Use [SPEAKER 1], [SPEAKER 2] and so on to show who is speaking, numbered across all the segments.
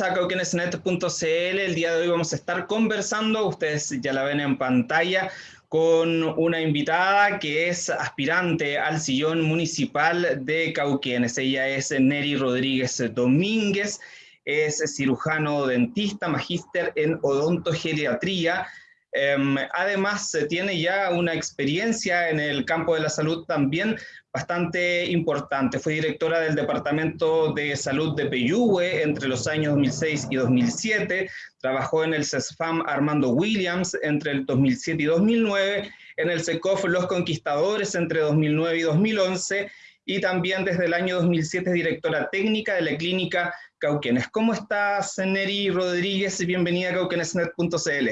[SPEAKER 1] a cauquenesnet.cl. El día de hoy vamos a estar conversando, ustedes ya la ven en pantalla, con una invitada que es aspirante al sillón municipal de Cauquenes. Ella es Neri Rodríguez Domínguez, es cirujano dentista, magíster en odontogeriatría. Em, además, tiene ya una experiencia en el campo de la salud también bastante importante. Fue directora del Departamento de Salud de Peyúgue entre los años 2006 y 2007. Trabajó en el CESFAM Armando Williams entre el 2007 y 2009, en el SECOF Los Conquistadores entre 2009 y 2011, y también desde el año 2007 es directora técnica de la clínica Cauquenes. ¿Cómo estás, Neri Rodríguez? Bienvenida a cauquenesnet.cl.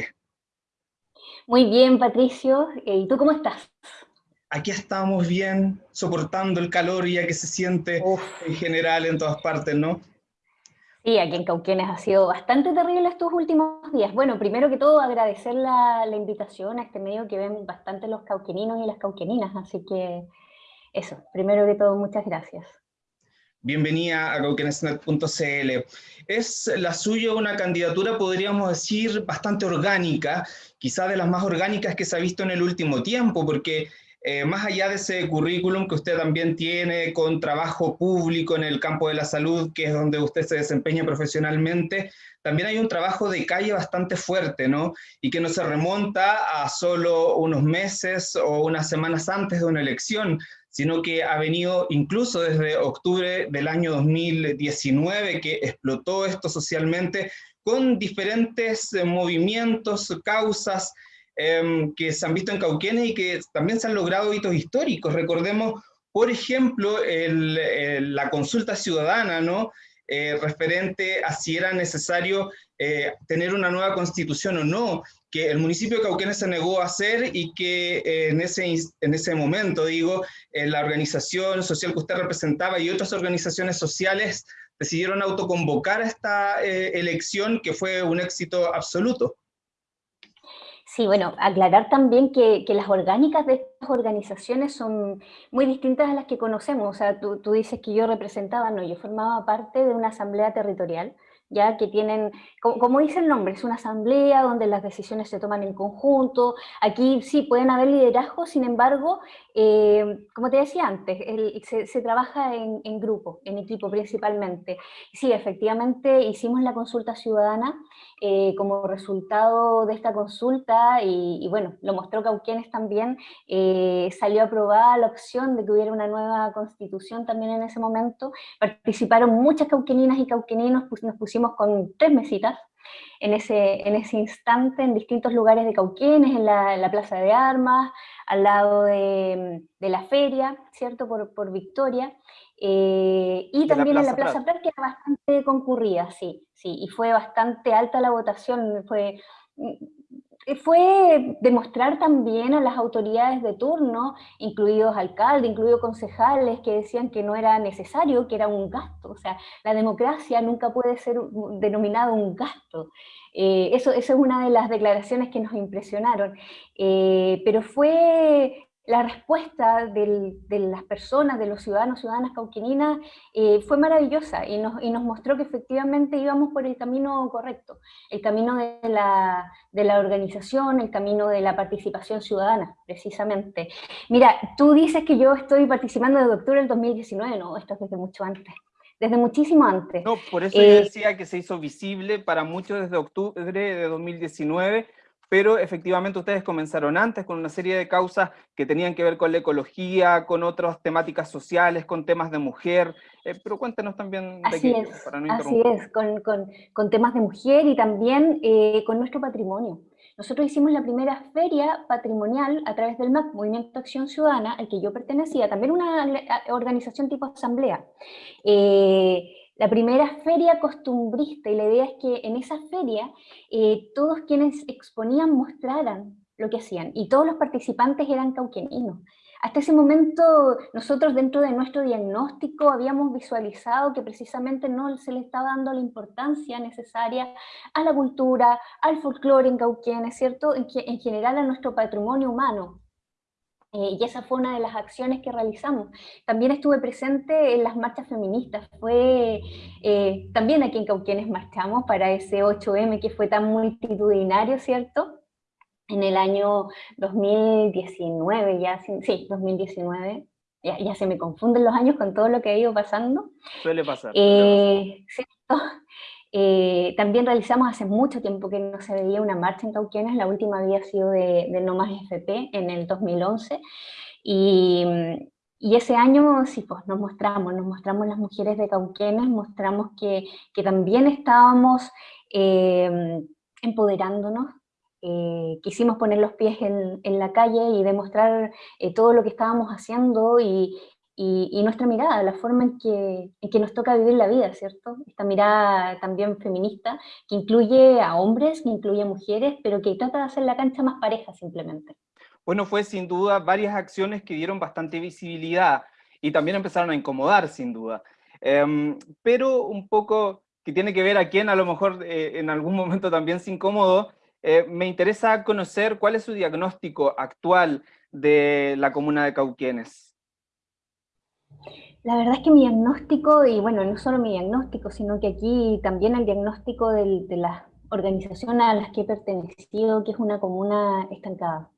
[SPEAKER 2] Muy bien, Patricio. ¿Y tú cómo estás?
[SPEAKER 1] Aquí estamos bien, soportando el calor ya que se siente en general en todas partes, ¿no?
[SPEAKER 2] Sí, aquí en Cauquenes ha sido bastante terrible estos últimos días. Bueno, primero que todo agradecer la, invitación a este medio que ven bastante los cauqueninos y las cauqueninas, así que eso, primero que todo, muchas gracias.
[SPEAKER 1] Bienvenida a cauquenesnet.cl. Es la suya una candidatura, podríamos decir, bastante orgánica, quizá de las más orgánicas que se ha visto en el último tiempo, porque eh, más allá de ese currículum que usted también tiene con trabajo público en el campo de la salud, que es donde usted se desempeña profesionalmente, también hay un trabajo de calle bastante fuerte, ¿no? Y que no se remonta a solo unos meses o unas semanas antes de una elección, sino que ha venido incluso desde octubre del año 2019, que explotó esto socialmente, con diferentes eh, movimientos, causas, Em, que se han visto en Cauquenes y que también se han logrado hitos históricos. Recordemos, por ejemplo, la consulta ciudadana, ¿no? Eh, referente a si era necesario eh, tener una nueva constitución o no, que el municipio de Cauquenes se negó a hacer y que eh, en, ese, en ese momento, digo, la organización social que usted representaba y otras organizaciones sociales decidieron autoconvocar a esta elección que fue un éxito absoluto.
[SPEAKER 2] Sí, bueno, aclarar también que, las orgánicas de estas organizaciones son muy distintas a las que conocemos. O sea, tú, tú dices que yo representaba, no, yo formaba parte de una asamblea territorial ya que tienen, como, dice el nombre, es una asamblea donde las decisiones se toman en conjunto, aquí sí pueden haber liderazgo, sin embargo, eh, como te decía antes, se, trabaja en, grupo, en equipo principalmente. Sí, efectivamente hicimos la consulta ciudadana eh, como resultado de esta consulta, y, bueno, lo mostró Cauquienes también, eh, salió aprobada la opción de que hubiera una nueva constitución también en ese momento, participaron muchas cauqueninas y cauqueninos, nos pusimos con tres mesitas en ese, en ese instante en distintos lugares de Cauquenes, en la, Plaza de Armas, al lado de, la feria, ¿cierto? Por, por Victoria, eh, y también en la Plaza Prat, que era bastante concurrida, sí, sí, y fue bastante alta la votación, fue eh, fue demostrar también a las autoridades de turno, incluidos alcaldes, incluidos concejales, que decían que no era necesario, que era un gasto. O sea, la democracia nunca puede ser denominada un gasto. Eh, eso, eso, es una de las declaraciones que nos impresionaron. Eh, pero fue la respuesta de las personas, de los ciudadanos, ciudadanas cauqueninas, eh, fue maravillosa y nos, y nos, mostró que efectivamente íbamos por el camino correcto, el camino de la, de la, organización, el camino de la participación ciudadana, precisamente. Mira, tú dices que yo estoy participando desde octubre del 2019, no, esto es desde mucho antes desde muchísimo antes.
[SPEAKER 1] No, por eso yo eh, decía que se hizo visible para muchos desde octubre de 2019, pero efectivamente ustedes comenzaron antes con una serie de causas que tenían que ver con la ecología, con otras temáticas sociales, con temas de mujer, eh, pero cuéntenos también
[SPEAKER 2] de así es, para no Así es, con, con, con, temas de mujer y también eh, con nuestro patrimonio. Nosotros hicimos la primera feria patrimonial a través del MAC, Movimiento Acción Ciudadana, al que yo pertenecía, también una organización tipo asamblea. Eh, la primera feria costumbrista y la idea es que en esa feria eh, todos quienes exponían mostraran lo que hacían y todos los participantes eran cauqueninos. Hasta ese momento nosotros dentro de nuestro diagnóstico habíamos visualizado que precisamente no se le estaba dando la importancia necesaria a la cultura, al folclore en Cauquenes, ¿cierto? En, en general a nuestro patrimonio humano. Y esa fue una de las acciones que realizamos. También estuve presente en las marchas feministas. Fue también aquí en Cauquienes marchamos para ese 8M que fue tan multitudinario, ¿cierto? En el año 2019, ya, sí, 2019, ya, se me confunden los años con todo lo que ha ido pasando.
[SPEAKER 3] Suele pasar.
[SPEAKER 2] Eh, eh, también realizamos hace mucho tiempo que no se veía una marcha en Cauquienes, la última había sido de, No Más FP en el 2011, y, y ese año sí, pues nos mostramos, nos mostramos las mujeres de Cauquienes, mostramos que, que también estábamos eh, empoderándonos, eh, quisimos poner los pies en, la calle y demostrar eh, todo lo que estábamos haciendo y, nuestra mirada, la forma en que, en que, nos toca vivir la vida, ¿cierto? Esta mirada también feminista, que incluye a hombres, que incluye a mujeres, pero que trata de hacer la cancha más pareja simplemente.
[SPEAKER 3] Bueno, fue sin duda varias acciones que dieron bastante visibilidad y también empezaron a incomodar, sin duda. Em, pero un poco que tiene que ver a quien a lo mejor eh, en algún momento también se incomodó, eh, me interesa conocer cuál es su diagnóstico actual de la comuna de Cauquienes.
[SPEAKER 2] La verdad es que mi diagnóstico, y bueno, no solo mi diagnóstico, sino que aquí también el diagnóstico de las organizaciones a las que he pertenecido, que es una comuna estancada.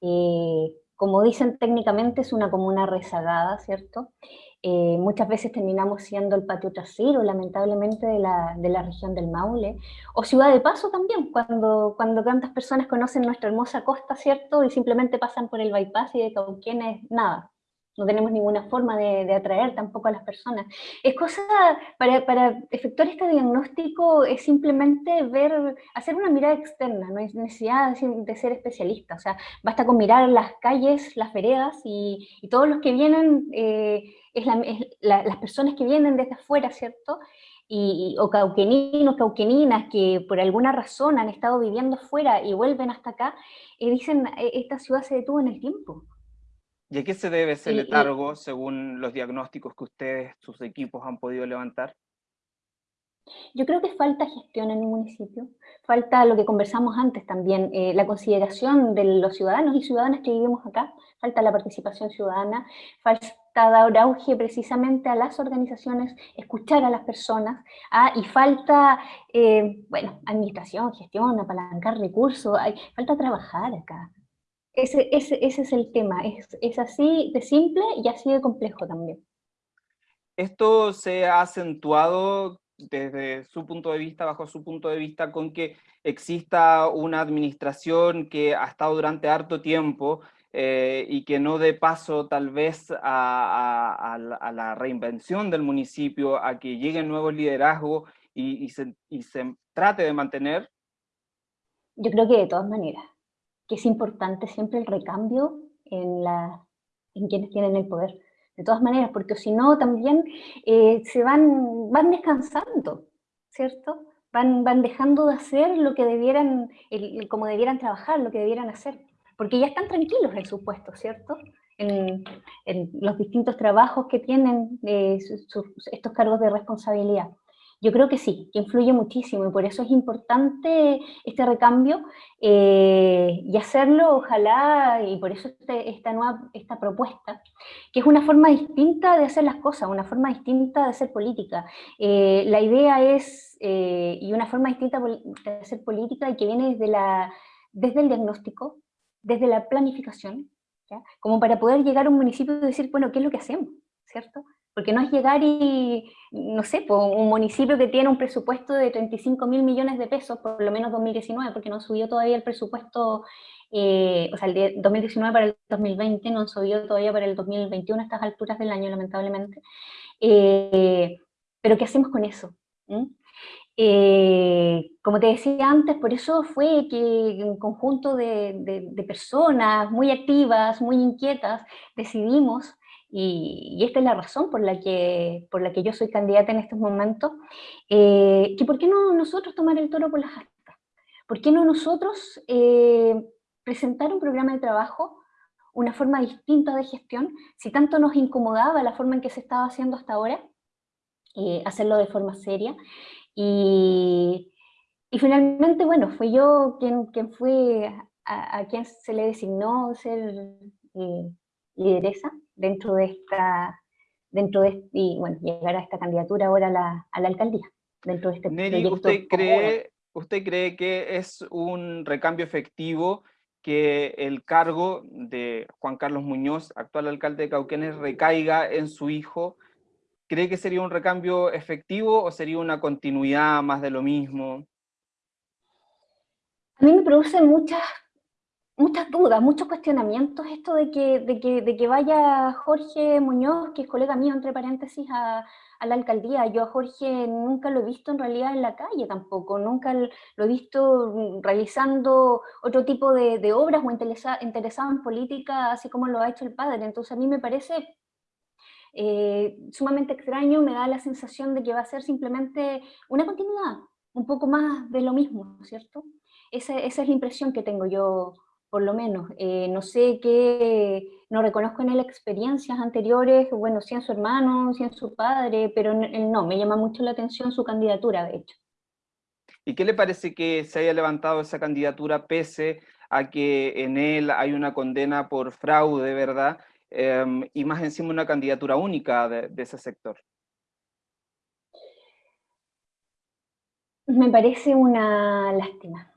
[SPEAKER 2] Eh, como dicen técnicamente, es una comuna rezagada, ¿cierto? Eh, muchas veces terminamos siendo el patio trasero, lamentablemente, de la, de la, región del Maule, o ciudad de paso también, cuando, cuando tantas personas conocen nuestra hermosa costa, ¿cierto? Y simplemente pasan por el bypass y de Cauquienes, nada, no tenemos ninguna forma de, atraer tampoco a las personas. Es cosa, para, para, efectuar este diagnóstico es simplemente ver, hacer una mirada externa, no es necesidad de ser especialista, o sea, basta con mirar las calles, las veredas y, todos los que vienen, eh, es, las personas que vienen desde afuera, ¿cierto? Y, o cauqueninos, cauqueninas que por alguna razón han estado viviendo fuera y vuelven hasta acá, y dicen, e, esta ciudad se detuvo en el tiempo
[SPEAKER 3] ¿Y a qué se debe ese letargo según los diagnósticos que ustedes, sus equipos han podido levantar?
[SPEAKER 2] Yo creo que falta gestión en el municipio, falta lo que conversamos antes también, eh, la consideración de los ciudadanos y ciudadanas que vivimos acá, falta la participación ciudadana, falta dar auge precisamente a las organizaciones, escuchar a las personas, ah, y falta, eh, bueno, administración, gestión, apalancar recursos, hay, falta trabajar acá, ese, ese, ese es el tema, es, es así de simple y así de complejo también.
[SPEAKER 3] Esto se ha acentuado desde su punto de vista, bajo su punto de vista, con que exista una administración que ha estado durante harto tiempo eh, y que no dé paso tal vez a, a, la reinvención del municipio, a que lleguen nuevos liderazgos y, y, se, y se trate de mantener?
[SPEAKER 2] Yo creo que de todas maneras que es importante siempre el recambio en, la, en quienes tienen el poder. De todas maneras, porque si no también eh, se van, van descansando, ¿cierto? Van, van dejando de hacer lo que debieran, el, como debieran trabajar, lo que debieran hacer. Porque ya están tranquilos en su puesto, ¿cierto? En, en los distintos trabajos que tienen eh, estos cargos de responsabilidad. Yo creo que sí, que influye muchísimo y por eso es importante este recambio eh, y hacerlo, ojalá, y por eso este, esta nueva esta propuesta, que es una forma distinta de hacer las cosas, una forma distinta de hacer política. Eh, la idea es, eh, y una forma distinta de hacer política y que viene desde, la, desde el diagnóstico, desde la planificación, como para poder llegar a un municipio y decir, bueno, ¿qué es lo que hacemos? ¿Cierto? Porque no es llegar y, no sé, un municipio que tiene un presupuesto de 35 mil millones de pesos, por lo menos 2019, porque no subió todavía el presupuesto, eh, o sea, el de 2019 para el 2020, no subió todavía para el 2021 a estas alturas del año, lamentablemente. Eh, pero ¿qué hacemos con eso? ¿Mm? Eh, como te decía antes, por eso fue que un conjunto de personas muy activas, muy inquietas, decidimos y, esta es la razón por la, que, por la que yo soy candidata en estos momentos, eh, por qué no nosotros tomar el toro por las astas, por qué no nosotros eh, presentar un programa de trabajo, una forma distinta de gestión, si tanto nos incomodaba la forma en que se estaba haciendo hasta ahora, eh, hacerlo de forma seria, y, y, finalmente, bueno, fui yo quien, quien fue a, a, quien se le designó ser lideresa dentro de esta, dentro de, y bueno, llegar a esta candidatura ahora a la, a la alcaldía, dentro de este
[SPEAKER 1] Neri, ¿usted cree, ¿usted cree que es un recambio efectivo que el cargo de Juan Carlos Muñoz, actual alcalde de Cauquenes, recaiga en su hijo? ¿Cree que sería un recambio efectivo o sería una continuidad más de lo mismo?
[SPEAKER 2] A mí me produce muchas, muchas dudas, muchos cuestionamientos esto de que, de, que, de que vaya Jorge Muñoz, que es colega mío, entre paréntesis, a, la alcaldía. Yo a Jorge nunca lo he visto en realidad en la calle tampoco, nunca lo he visto realizando otro tipo de, obras o interesado en política, así como lo ha hecho el padre. Entonces a mí me parece eh, sumamente extraño, me da la sensación de que va a ser simplemente una continuidad, un poco más de lo mismo, ¿cierto? Esa, esa es la impresión que tengo yo por lo menos. Eh, no sé qué, no reconozco en él experiencias anteriores, bueno, si en su hermano, si en su padre, pero él no, me llama mucho la atención su candidatura, de hecho.
[SPEAKER 1] ¿Y qué le parece que se haya levantado esa candidatura pese a que en él hay una condena por fraude, verdad? Em, y más encima una candidatura única de ese sector.
[SPEAKER 2] Me parece una lástima.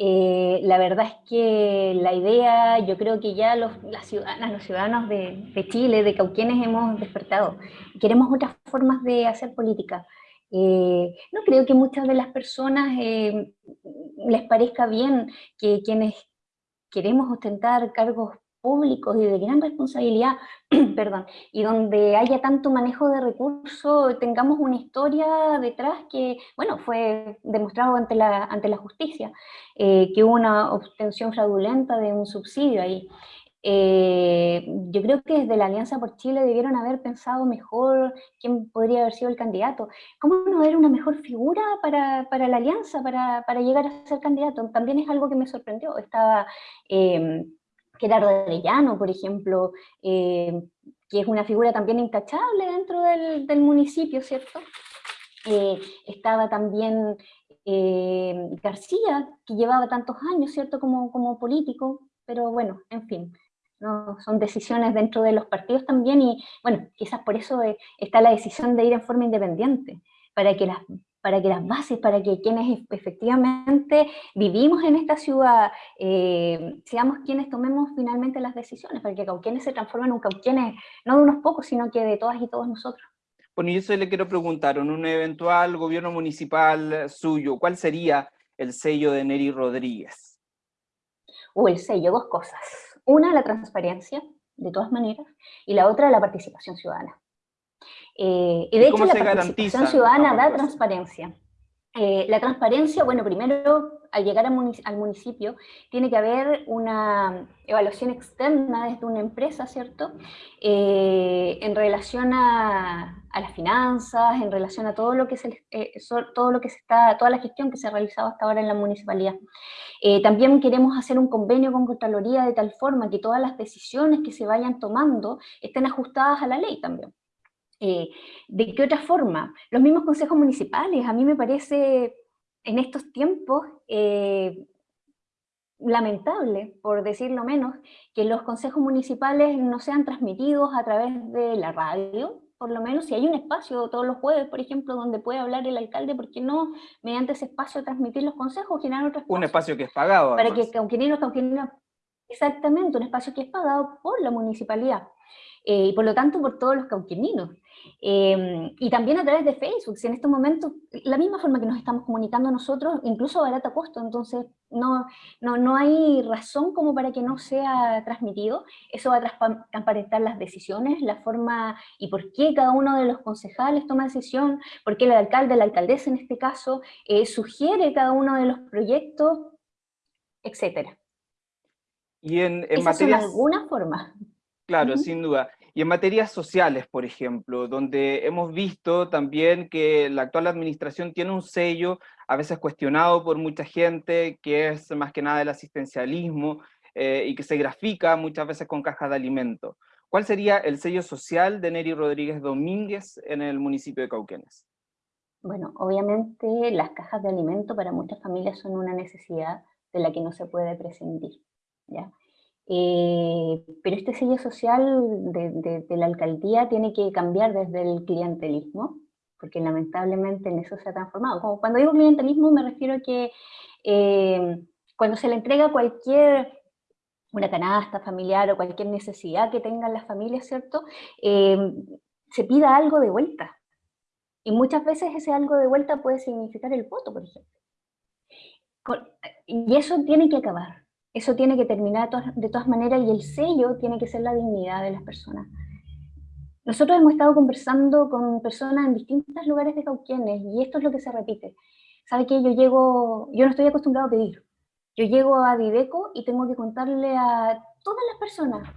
[SPEAKER 2] Eh, la verdad es que la idea, yo creo que ya los, las ciudadanas, los ciudadanos de, Chile, de Cauquienes, hemos despertado. Queremos otras formas de hacer política. Eh, no creo que muchas de las personas eh, les parezca bien que quienes queremos ostentar cargos públicos y de gran responsabilidad, perdón, y donde haya tanto manejo de recursos, tengamos una historia detrás que, bueno, fue demostrado ante la, ante la justicia, eh, que hubo una obtención fraudulenta de un subsidio ahí. Eh, yo creo que desde la Alianza por Chile debieron haber pensado mejor quién podría haber sido el candidato. ¿Cómo no haber una mejor figura para, para la Alianza, para, para, llegar a ser candidato? También es algo que me sorprendió. Estaba... Eh, Gerardo Arellano, por ejemplo, eh, que es una figura también intachable dentro del, municipio, ¿cierto? Eh, estaba también eh, García, que llevaba tantos años, ¿cierto?, como, político, pero bueno, en fin, no, son decisiones dentro de los partidos también y bueno, quizás por eso está la decisión de ir en forma independiente, para que las para que las bases, para que quienes efectivamente vivimos en esta ciudad, eh, seamos quienes tomemos finalmente las decisiones, para que Cauquienes se transformen en un Cauquienes, no de unos pocos, sino que de todas y todos nosotros.
[SPEAKER 1] Bueno, y eso le quiero preguntar, en un eventual gobierno municipal suyo, ¿cuál sería el sello de Neri Rodríguez?
[SPEAKER 2] O el sello, dos cosas. Una, la transparencia, de todas maneras, y la otra, la participación ciudadana. Eh, y de hecho la participación ciudadana da transparencia. Eh, la transparencia, bueno, primero al llegar al municipio tiene que haber una evaluación externa desde una empresa, ¿cierto? Eh, en relación a, las finanzas, en relación a todo lo que se, todo lo que se está, toda la gestión que se ha realizado hasta ahora en la municipalidad. también queremos hacer un convenio con Contraloría de tal forma que todas las decisiones que se vayan tomando estén ajustadas a la ley también. Eh, ¿De qué otra forma? Los mismos consejos municipales, a mí me parece en estos tiempos eh, lamentable, por decirlo menos, que los consejos municipales no sean transmitidos a través de la radio, por lo menos si hay un espacio todos los jueves, por ejemplo, donde puede hablar el alcalde, ¿por qué no mediante ese espacio transmitir los consejos, generar otro espacio?
[SPEAKER 1] Un espacio que es pagado.
[SPEAKER 2] Para que cauqueninos, cauqueninos, exactamente, un espacio que es pagado por la municipalidad. Eh, y por lo tanto por todos los cauqueninos. Em, y también a través de Facebook, si en estos momentos, la misma forma que nos estamos comunicando nosotros, incluso a barato costo, entonces no, no, no hay razón como para que no sea transmitido, eso va a transparentar las decisiones, la forma y por qué cada uno de los concejales toma decisión, por qué el alcalde, la alcaldesa en este caso, eh, sugiere cada uno de los proyectos, etc.
[SPEAKER 1] Y en, en materia...
[SPEAKER 2] alguna forma.
[SPEAKER 1] Claro, sin duda. Y en materias sociales, por ejemplo, donde hemos visto también que la actual administración tiene un sello, a veces cuestionado por mucha gente, que es más que nada el asistencialismo, eh, y que se grafica muchas veces con cajas de alimento. ¿Cuál sería el sello social de Neri Rodríguez Domínguez en el municipio de Cauquenes?
[SPEAKER 2] Bueno, obviamente las cajas de alimento para muchas familias son una necesidad de la que no se puede prescindir. ¿ya? Eh, pero este sello social de, la alcaldía tiene que cambiar desde el clientelismo, porque lamentablemente en eso se ha transformado. Como cuando digo clientelismo me refiero a que eh, cuando se le entrega cualquier una canasta familiar o cualquier necesidad que tengan las familias, ¿cierto? Eh, se pida algo de vuelta. Y muchas veces ese algo de vuelta puede significar el voto, por ejemplo. Y eso tiene que acabar. Eso tiene que terminar de todas, maneras y el sello tiene que ser la dignidad de las personas. Nosotros hemos estado conversando con personas en distintos lugares de Cauquienes y esto es lo que se repite. ¿Sabe qué? Yo llego, yo no estoy acostumbrado a pedir. Yo llego a Dideco y tengo que contarle a todas las personas,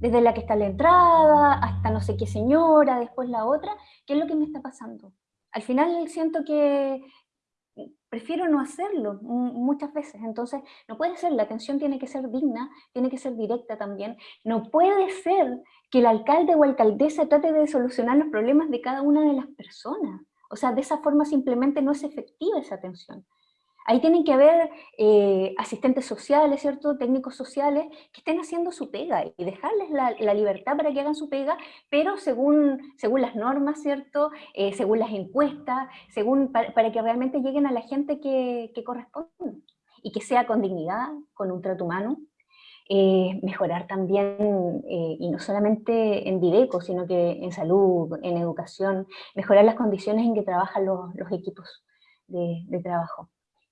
[SPEAKER 2] desde la que está la entrada, hasta no sé qué señora, después la otra, qué es lo que me está pasando. Al final siento que prefiero no hacerlo muchas veces, entonces no puede ser, la atención tiene que ser digna, tiene que ser directa también, no puede ser que el alcalde o alcaldesa trate de solucionar los problemas de cada una de las personas, o sea, de esa forma simplemente no es efectiva esa atención. Ahí tienen que haber eh, asistentes sociales, ¿cierto? Técnicos sociales que estén haciendo su pega y dejarles la, libertad para que hagan su pega, pero según, según las normas, ¿cierto? Eh, según las encuestas, según, para, que realmente lleguen a la gente que, corresponde y que sea con dignidad, con un trato humano. Eh, mejorar también, y no solamente en Dideco, sino que en salud, en educación, mejorar las condiciones en que trabajan los, equipos de trabajo.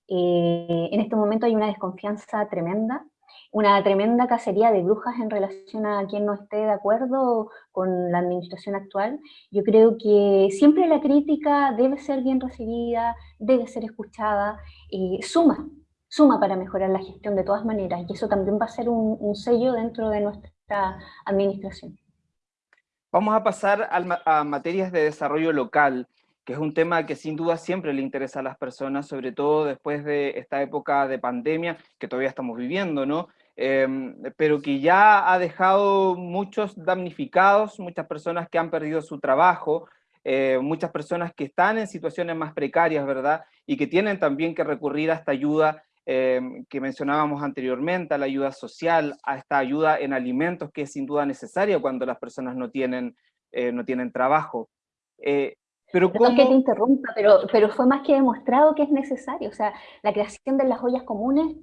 [SPEAKER 2] Eh, en este momento hay una desconfianza tremenda, una tremenda cacería de brujas en relación a quien no esté de acuerdo con la administración actual. Yo creo que siempre la crítica debe ser bien recibida, debe ser escuchada, y suma, suma para mejorar la gestión de todas maneras, y eso también va a ser un, sello dentro de nuestra administración.
[SPEAKER 1] Vamos a pasar a materias de desarrollo local que es un tema que sin duda siempre le interesa a las personas, sobre todo después de esta época de pandemia que todavía estamos viviendo, ¿no? Em, pero que ya ha dejado muchos damnificados, muchas personas que han perdido su trabajo, eh, muchas personas que están en situaciones más precarias, ¿verdad? Y que tienen también que recurrir a esta ayuda em, que mencionábamos anteriormente, a la ayuda social, a esta ayuda en alimentos que es sin duda necesaria cuando las personas no tienen, eh, no tienen trabajo. Eh,
[SPEAKER 2] pero Perdón que te interrumpa, pero, pero fue más que demostrado que es necesario. O sea, la creación de las ollas comunes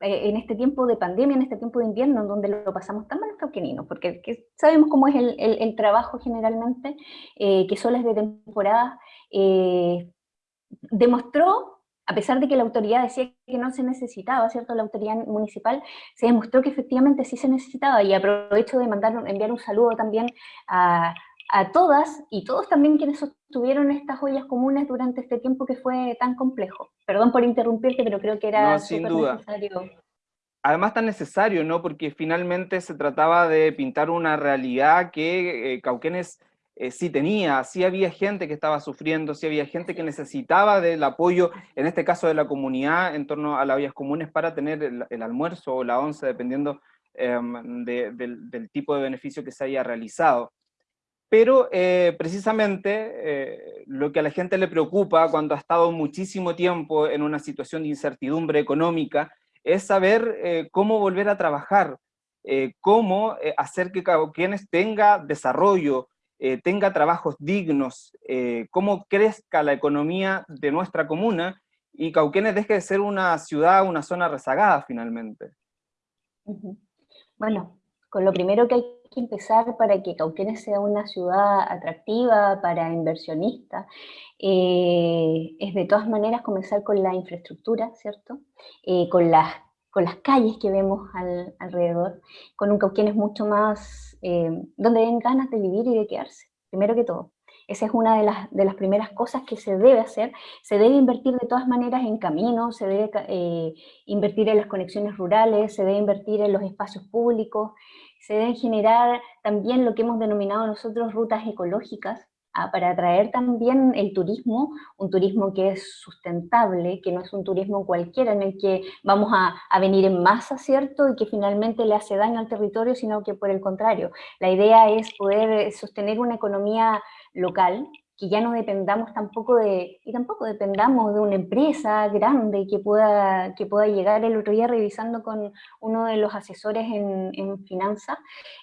[SPEAKER 2] eh, en este tiempo de pandemia, en este tiempo de invierno, en donde lo pasamos tan mal los cauqueninos, porque sabemos cómo es el, el, trabajo generalmente, eh, que solo es de temporada, eh, demostró, a pesar de que la autoridad decía que no se necesitaba, ¿cierto? La autoridad municipal, se demostró que efectivamente sí se necesitaba, y aprovecho de mandar, enviar un saludo también a, a todas y todos también quienes sostuvieron estas ollas comunes durante este tiempo que fue tan complejo. Perdón por interrumpirte, pero creo que era
[SPEAKER 1] súper necesario. Además tan necesario, ¿no? Porque finalmente se trataba de pintar una realidad que eh, Cauquenes eh, sí tenía, sí había gente que estaba sufriendo, sí había gente que necesitaba del apoyo, en este caso de la comunidad, en torno a las ollas comunes para tener el, almuerzo o la once, dependiendo em, del tipo de beneficio que se haya realizado. Pero eh, precisamente eh, lo que a la gente le preocupa cuando ha estado muchísimo tiempo en una situación de incertidumbre económica es saber eh, cómo volver a trabajar, cómo hacer que quienes tenga desarrollo, tenga trabajos dignos, cómo crezca la economía de nuestra comuna y Cauquenes deje de ser una ciudad, una zona rezagada finalmente.
[SPEAKER 2] Bueno, con lo primero que hay que empezar para que Cauquenes sea una ciudad atractiva para inversionistas, eh, es de todas maneras comenzar con la infraestructura, ¿cierto? Eh, con, las, con las calles que vemos alrededor, con un Cauquenes mucho más, eh, donde den ganas de vivir y de quedarse, primero que todo. Esa es una de las, de las, primeras cosas que se debe hacer. Se debe invertir de todas maneras en caminos, se debe invertir en las conexiones rurales, se debe invertir en los espacios públicos, se deben generar también lo que hemos denominado nosotros rutas ecológicas, ah, para atraer también el turismo, un turismo que es sustentable, que no es un turismo cualquiera en el que vamos a, venir en masa, ¿cierto? Y que finalmente le hace daño al territorio, sino que por el contrario. La idea es poder sostener una economía local, que ya no dependamos tampoco de, y tampoco dependamos de una empresa grande que pueda, que pueda llegar el otro día revisando con uno de los asesores en, en finanzas,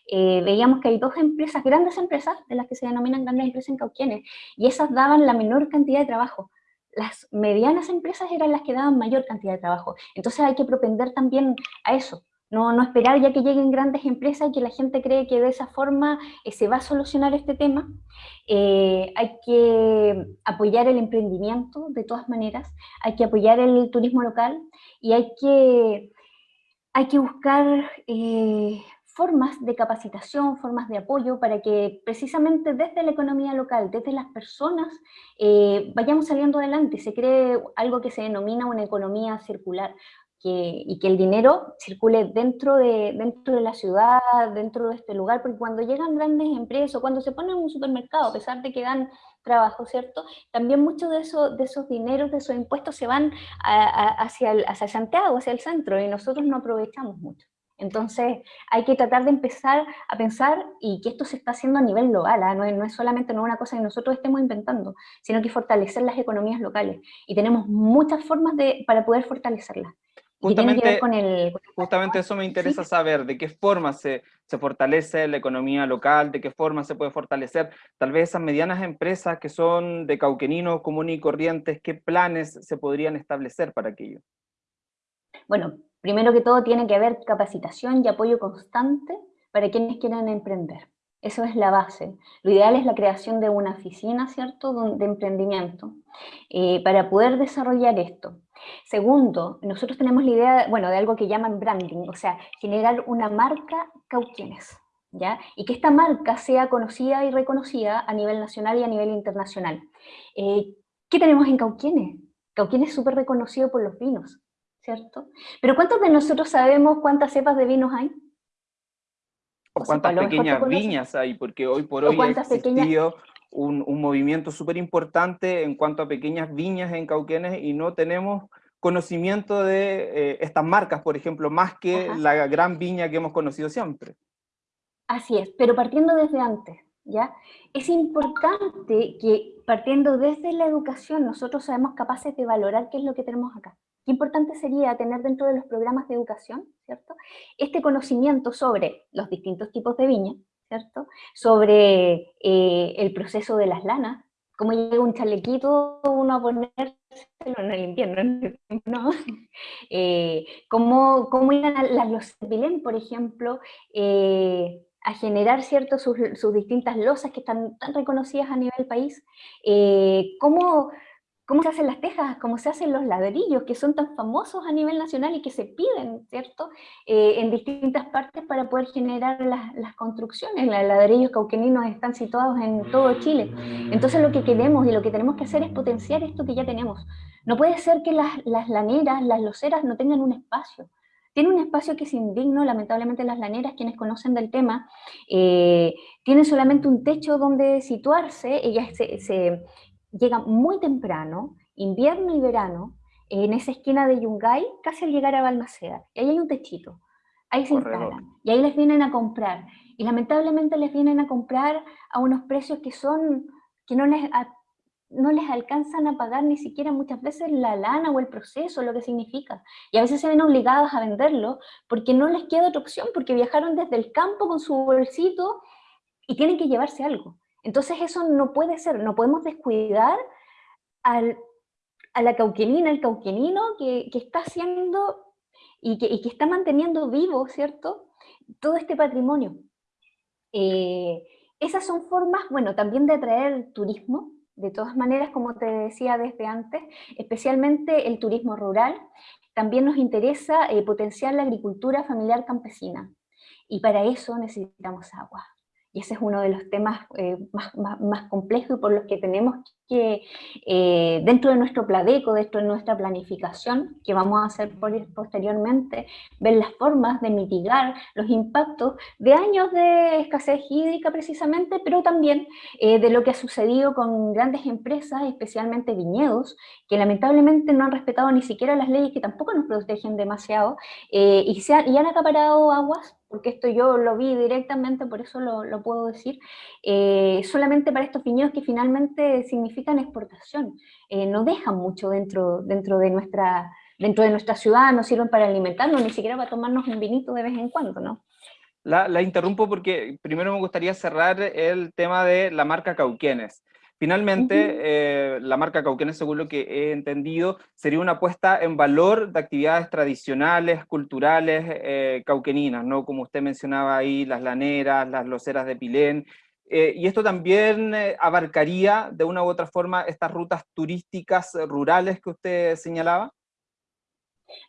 [SPEAKER 2] eh, veíamos que hay dos empresas, grandes empresas, de las que se denominan grandes empresas en Cauquienes, y esas daban la menor cantidad de trabajo. Las medianas empresas eran las que daban mayor cantidad de trabajo. Entonces hay que propender también a eso, no, no, esperar ya que lleguen grandes empresas y que la gente cree que de esa forma eh, se va a solucionar este tema. Eh, hay que apoyar el emprendimiento de todas maneras, hay que apoyar el turismo local y hay que, hay que buscar eh, formas de capacitación, formas de apoyo para que precisamente desde la economía local, desde las personas, vayamos saliendo adelante. Se cree algo que se denomina una economía circular y que el dinero circule dentro de, dentro de la ciudad, dentro de este lugar, porque cuando llegan grandes empresas, cuando se ponen en un supermercado, a pesar de que dan trabajo, ¿cierto? También muchos de, eso, de esos dineros, de esos impuestos se van hacia, el, hacia Santiago, hacia el centro, y nosotros no aprovechamos mucho. Entonces hay que tratar de empezar a pensar y que esto se está haciendo a nivel global, ¿ah? no, es, no, es, solamente no una cosa que nosotros estemos inventando, sino que fortalecer las economías locales. Y tenemos muchas formas de, para poder fortalecerlas.
[SPEAKER 1] Justamente, justamente eso me interesa saber, de qué forma se, se, fortalece la economía local, de qué forma se puede fortalecer tal vez esas medianas empresas que son de cauquenino común y corrientes, qué planes se podrían establecer para aquello.
[SPEAKER 2] Bueno, primero que todo tiene que haber capacitación y apoyo constante para quienes quieran emprender. Eso es la base. Lo ideal es la creación de una oficina, ¿cierto?, de emprendimiento, eh, para poder desarrollar esto. Segundo, nosotros tenemos la idea, bueno, de algo que llaman branding, o sea, generar una marca Cauquienes, ¿ya? Y que esta marca sea conocida y reconocida a nivel nacional y a nivel internacional. Eh, ¿Qué tenemos en Cauquienes? Cauquienes es súper reconocido por los vinos, ¿cierto? Pero ¿cuántos de nosotros sabemos cuántas cepas de vinos hay?
[SPEAKER 1] O cuántas pequeñas viñas hay, porque hoy por hoy ha existido un, un, movimiento súper importante en cuanto a pequeñas viñas en Cauquenes y no tenemos conocimiento de eh, estas marcas, por ejemplo, más que la gran viña que hemos conocido siempre.
[SPEAKER 2] Así es, pero partiendo desde antes, ¿ya? Es importante que partiendo desde la educación nosotros seamos capaces de valorar qué es lo que tenemos acá. Qué importante sería tener dentro de los programas de educación, ¿cierto? Este conocimiento sobre los distintos tipos de viña, ¿cierto? Sobre eh, el proceso de las lanas, cómo llega un chalequito uno a ponérselo en el invierno, ¿no? Eh, cómo, cómo llegan las los por ejemplo, eh, a generar cierto, sus, sus, distintas losas que están tan reconocidas a nivel país, cómo cómo se hacen las tejas, cómo se hacen los ladrillos, que son tan famosos a nivel nacional y que se piden, ¿cierto?, eh, en distintas partes para poder generar las, construcciones. Los ladrillos cauqueninos están situados en todo Chile. Entonces lo que queremos y lo que tenemos que hacer es potenciar esto que ya tenemos. No puede ser que las, las laneras, las loceras no tengan un espacio. Tiene un espacio que es indigno, lamentablemente las laneras, quienes conocen del tema, eh, tienen solamente un techo donde situarse, ellas se, llega muy temprano, invierno y verano, en esa esquina de Yungay, casi al llegar a Balmaceda. Y ahí hay un techito. Ahí se instalan. Y ahí les vienen a comprar. Y lamentablemente les vienen a comprar a unos precios que son, que no les, no les alcanzan a pagar ni siquiera muchas veces la lana o el proceso, lo que significa. Y a veces se ven obligados a venderlo porque no les queda otra opción, porque viajaron desde el campo con su bolsito y tienen que llevarse algo. Entonces eso no puede ser, no podemos descuidar al, a la cauquenina, el cauquenino que, que está haciendo y que, que, está manteniendo vivo, ¿cierto? Todo este patrimonio. Eh, esas son formas, bueno, también de atraer turismo, de todas maneras, como te decía desde antes, especialmente el turismo rural. También nos interesa eh, potenciar la agricultura familiar campesina. Y para eso necesitamos agua. Y ese es uno de los temas eh, más, más, complejos y por los que tenemos que, eh, dentro de nuestro pladeco, dentro de nuestra planificación, que vamos a hacer posteriormente, ver las formas de mitigar los impactos de años de escasez hídrica precisamente, pero también eh, de lo que ha sucedido con grandes empresas, especialmente viñedos, que lamentablemente no han respetado ni siquiera las leyes que tampoco nos protegen demasiado, y, se han, y han acaparado aguas porque esto yo lo vi directamente, por eso lo, puedo decir, eh, solamente para estos viñedos que finalmente significan exportación. Eh, no dejan mucho dentro, dentro, de nuestra, dentro de nuestra ciudad, no sirven para alimentarnos, ni siquiera para tomarnos un vinito de vez en cuando, ¿no?
[SPEAKER 1] La, la interrumpo porque primero me gustaría cerrar el tema de la marca Cauquenes. Finalmente, eh, la marca Cauquenes, según lo que he entendido, sería una puesta en valor de actividades tradicionales, culturales, eh, cauqueninas, ¿no? Como usted mencionaba ahí, las laneras, las loceras de Pilén, eh, y esto también abarcaría de una u otra forma estas rutas turísticas rurales que usted señalaba.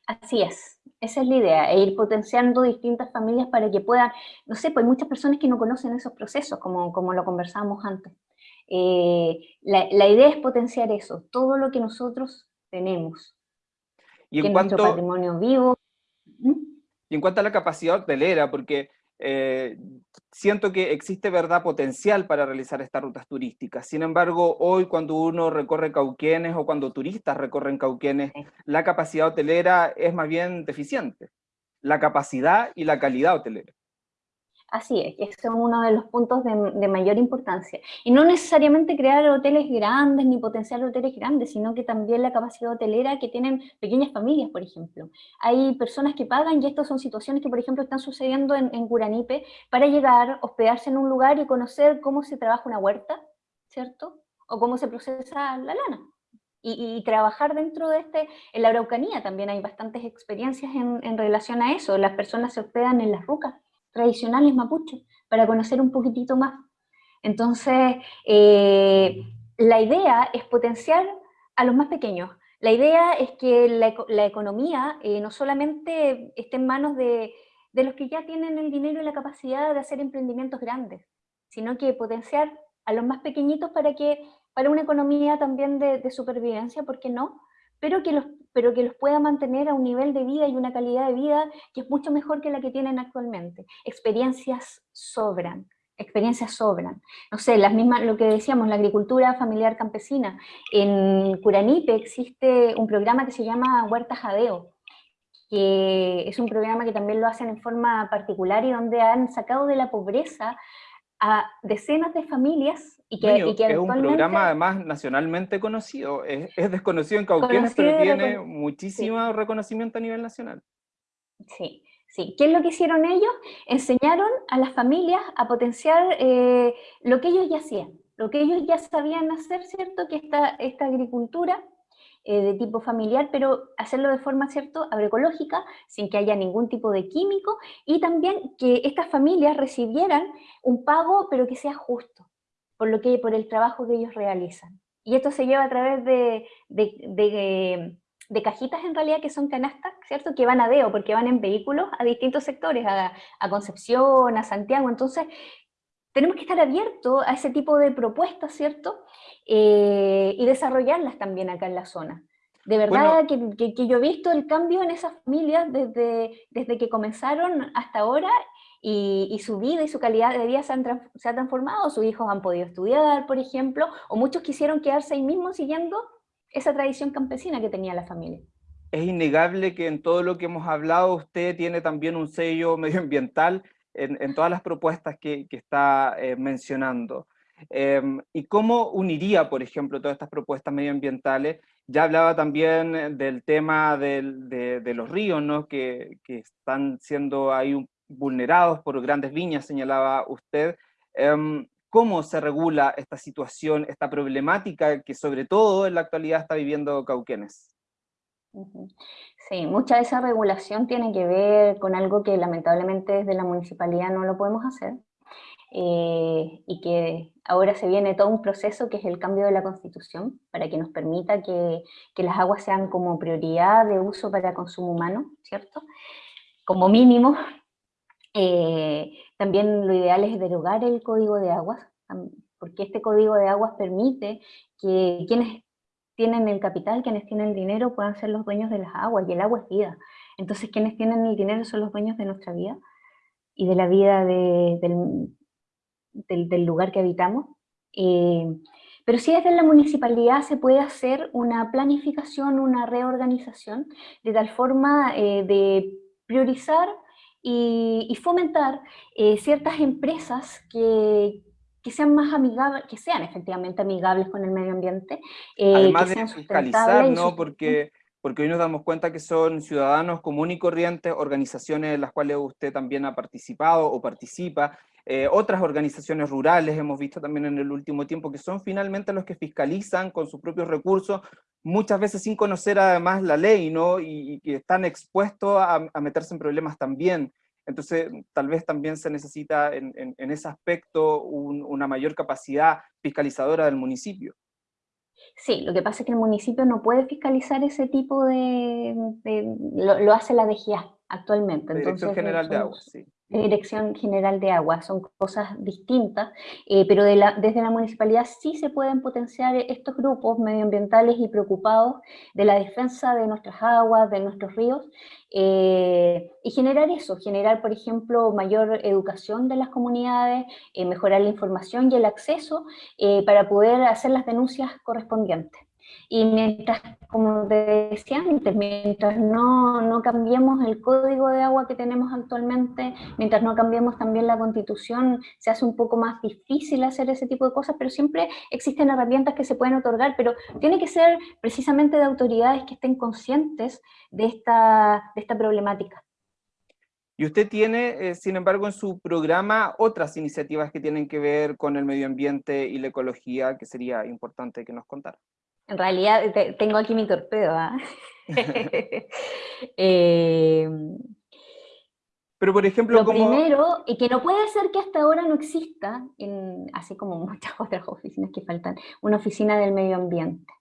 [SPEAKER 2] Así es, esa es la idea, e ir potenciando distintas familias para que puedan, no sé, pues hay muchas personas que no conocen esos procesos, como, como lo conversábamos antes. Eh, la, idea es potenciar eso, todo lo que nosotros tenemos,
[SPEAKER 1] y en cuanto, nuestro patrimonio vivo. Y en cuanto a la capacidad hotelera, porque eh, siento que existe verdad potencial para realizar estas rutas turísticas. Sin embargo, hoy cuando uno recorre Cauquenes o cuando turistas recorren Cauquenes, la capacidad hotelera es más bien deficiente. La capacidad y la calidad hotelera.
[SPEAKER 2] Así es, que es uno de los puntos de, mayor importancia. Y no necesariamente crear hoteles grandes ni potenciar hoteles grandes, sino que también la capacidad hotelera que tienen pequeñas familias, por ejemplo. Hay personas que pagan, y estas son situaciones que, por ejemplo, están sucediendo en, en para llegar, hospedarse en un lugar y conocer cómo se trabaja una huerta, ¿cierto? O cómo se procesa la lana. Y, trabajar dentro de este, en la Araucanía también hay bastantes experiencias en, en relación a eso. Las personas se hospedan en las rucas tradicionales mapuche, para conocer un poquitito más. Entonces, eh, la idea es potenciar a los más pequeños. La idea es que la, economía eh, no solamente esté en manos de, los que ya tienen el dinero y la capacidad de hacer emprendimientos grandes, sino que potenciar a los más pequeñitos para que para una economía también de, de supervivencia, ¿por qué no? Pero que los pero que los pueda mantener a un nivel de vida y una calidad de vida que es mucho mejor que la que tienen actualmente. Experiencias sobran, experiencias sobran. No sé, las mismas, lo que decíamos, la agricultura familiar campesina. En Curanipe existe un programa que se llama Huerta Jadeo, que es un programa que también lo hacen en forma particular y donde han sacado de la pobreza a decenas de familias y que,
[SPEAKER 1] es un programa además nacionalmente conocido, es, desconocido en Cauquenes, pero tiene muchísimo reconocimiento a nivel nacional.
[SPEAKER 2] Sí, sí. ¿Qué es lo que hicieron ellos? Enseñaron a las familias a potenciar eh, lo que ellos ya hacían, lo que ellos ya sabían hacer, ¿cierto? Que esta, esta agricultura eh, de tipo familiar, pero hacerlo de forma, ¿cierto?, agroecológica, sin que haya ningún tipo de químico, y también que estas familias recibieran un pago, pero que sea justo, por, lo que, por el trabajo que ellos realizan. Y esto se lleva a través de, de, de, cajitas en realidad que son canastas, ¿cierto? Que van a DEO, porque van en vehículos a distintos sectores, a, a Concepción, a Santiago, entonces tenemos que estar abiertos a ese tipo de propuestas, ¿cierto? Eh, y desarrollarlas también acá en la zona. De verdad que, yo he visto el cambio en esas familias desde, desde que comenzaron hasta ahora y, su vida y su calidad de vida se, han, se ha transformado, sus hijos han podido estudiar, por ejemplo, o muchos quisieron quedarse ahí mismo siguiendo esa tradición campesina que tenía la familia.
[SPEAKER 1] Es innegable que en todo lo que hemos hablado usted tiene también un sello medioambiental en, todas las propuestas que, está eh, mencionando. Em, ¿Y cómo uniría, por ejemplo, todas estas propuestas medioambientales? Ya hablaba también del tema de, los ríos, ¿no? que, están siendo ahí vulnerados por grandes viñas, señalaba usted. Em, ¿Cómo se regula esta situación, esta problemática que sobre todo en la actualidad está viviendo Cauquenes?
[SPEAKER 2] Sí, mucha de esa regulación tiene que ver con algo que lamentablemente desde la municipalidad no lo podemos hacer, eh, y que ahora se viene todo un proceso que es el cambio de la constitución para que nos permita que, que las aguas sean como prioridad de uso para consumo humano, ¿cierto? Como mínimo. Eh, también lo ideal es derogar el código de aguas, porque este código de aguas permite que quienes tienen el capital, quienes tienen el dinero puedan ser los dueños de las aguas, y el agua es vida. Entonces quienes tienen el dinero son los dueños de nuestra vida y de la vida del, del, lugar que habitamos. Eh, pero sí desde la municipalidad se puede hacer una planificación, una reorganización, de tal forma eh, de priorizar y, fomentar eh, ciertas empresas que, que sean más amigables, que sean efectivamente amigables con el medio ambiente.
[SPEAKER 1] Eh, Además de fiscalizar, ¿no? Porque, porque hoy nos damos cuenta que son ciudadanos comunes y corrientes, organizaciones en las cuales usted también ha participado o participa, eh, otras organizaciones rurales hemos visto también en el último tiempo que son finalmente los que fiscalizan con sus propios recursos, muchas veces sin conocer además la ley, ¿no? Y, que están expuestos a, a meterse en problemas también. Entonces, tal vez también se necesita en, ese aspecto una mayor capacidad fiscalizadora del municipio.
[SPEAKER 2] Sí, lo que pasa es que el municipio no puede fiscalizar ese tipo de... lo, hace la DGA actualmente.
[SPEAKER 1] La Dirección General de Agua, sí.
[SPEAKER 2] Dirección General de Agua, son cosas distintas, eh, pero desde la municipalidad sí se pueden potenciar estos grupos medioambientales y preocupados de la defensa de nuestras aguas, de nuestros ríos, eh, y generar eso, generar, por ejemplo, mayor educación de las comunidades, eh, mejorar la información y el acceso para poder hacer las denuncias correspondientes. Y mientras, como decía antes, mientras no, no cambiemos el código de agua que tenemos actualmente, mientras no cambiemos también la constitución, se hace un poco más difícil hacer ese tipo de cosas, pero siempre existen herramientas que se pueden otorgar, pero tiene que ser precisamente de autoridades que estén conscientes de esta, de esta problemática.
[SPEAKER 1] Y usted tiene, eh, sin embargo, en su programa otras iniciativas que tienen que ver con el medio ambiente y la ecología, que sería importante que nos contara.
[SPEAKER 2] En realidad tengo aquí mi torpedo. ¿ah? Eh,
[SPEAKER 1] Pero por ejemplo,
[SPEAKER 2] lo primero, y que no puede ser que hasta ahora no exista, así como muchas otras oficinas que faltan, una oficina del medio ambiente.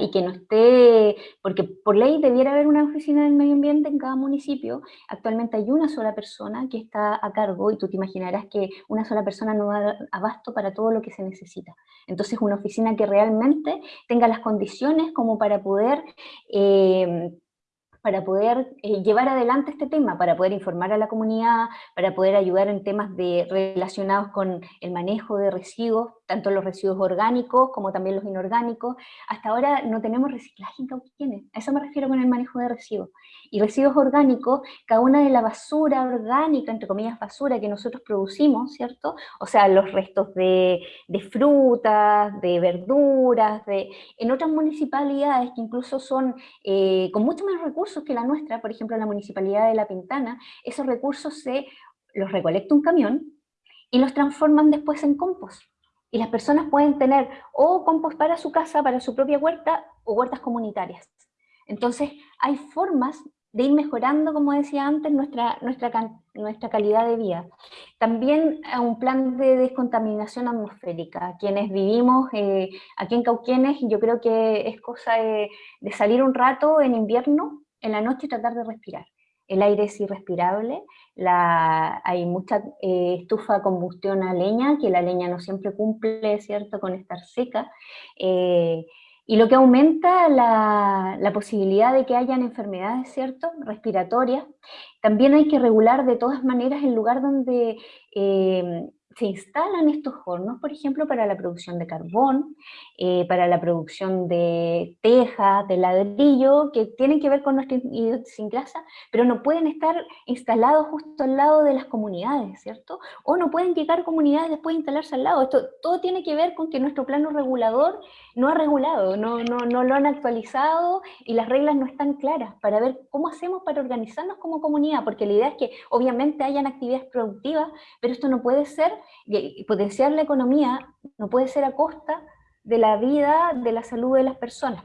[SPEAKER 2] Y que no esté, porque por ley debiera haber una oficina del medio ambiente en cada municipio, actualmente hay una sola persona que está a cargo y tú te imaginarás que una sola persona no da abasto para todo lo que se necesita. Entonces una oficina que realmente tenga las condiciones como para poder eh, para poder eh, llevar adelante este tema, para poder informar a la comunidad, para poder ayudar en temas de, relacionados con el manejo de residuos, tanto los residuos orgánicos como también los inorgánicos. Hasta ahora no tenemos reciclaje en Cauquienes, a eso me refiero con el manejo de residuos. Y residuos orgánicos, cada una de la basura orgánica, entre comillas basura, que nosotros producimos, ¿cierto? O sea, los restos de, frutas, de verduras, de, en otras municipalidades que incluso son eh, con mucho menos recursos que la nuestra, por ejemplo la municipalidad de La Pintana, esos recursos se los recolecta un camión y los transforman después en compost y las personas pueden tener o compost para su casa, para su propia huerta, o huertas comunitarias. Entonces, hay formas de ir mejorando, como decía antes, nuestra, nuestra, nuestra calidad de vida. También un plan de descontaminación atmosférica. Quienes vivimos eh, aquí en Cauquienes, yo creo que es cosa de salir un rato en invierno, en la noche y tratar de respirar el aire es irrespirable, hay mucha eh, estufa combustión a leña, que la leña no siempre cumple, ¿cierto?, con estar seca, eh, y lo que aumenta la, la, posibilidad de que hayan enfermedades, ¿cierto?, respiratorias. También hay que regular de todas maneras el lugar donde eh, se instalan estos hornos, por ejemplo, para la producción de carbón, eh, para la producción de tejas, de ladrillo, que tienen que ver con nuestra idiosincrasia, pero no pueden estar instalados justo al lado de las comunidades, ¿cierto? O no pueden llegar comunidades después de instalarse al lado. Esto todo tiene que ver con que nuestro plano regulador no ha regulado, no, no, no lo han actualizado y las reglas no están claras para ver cómo hacemos para organizarnos como comunidad, porque la idea es que obviamente hayan actividades productivas, pero esto no puede ser y potenciar la economía no puede ser a costa de la vida, de la salud de las personas.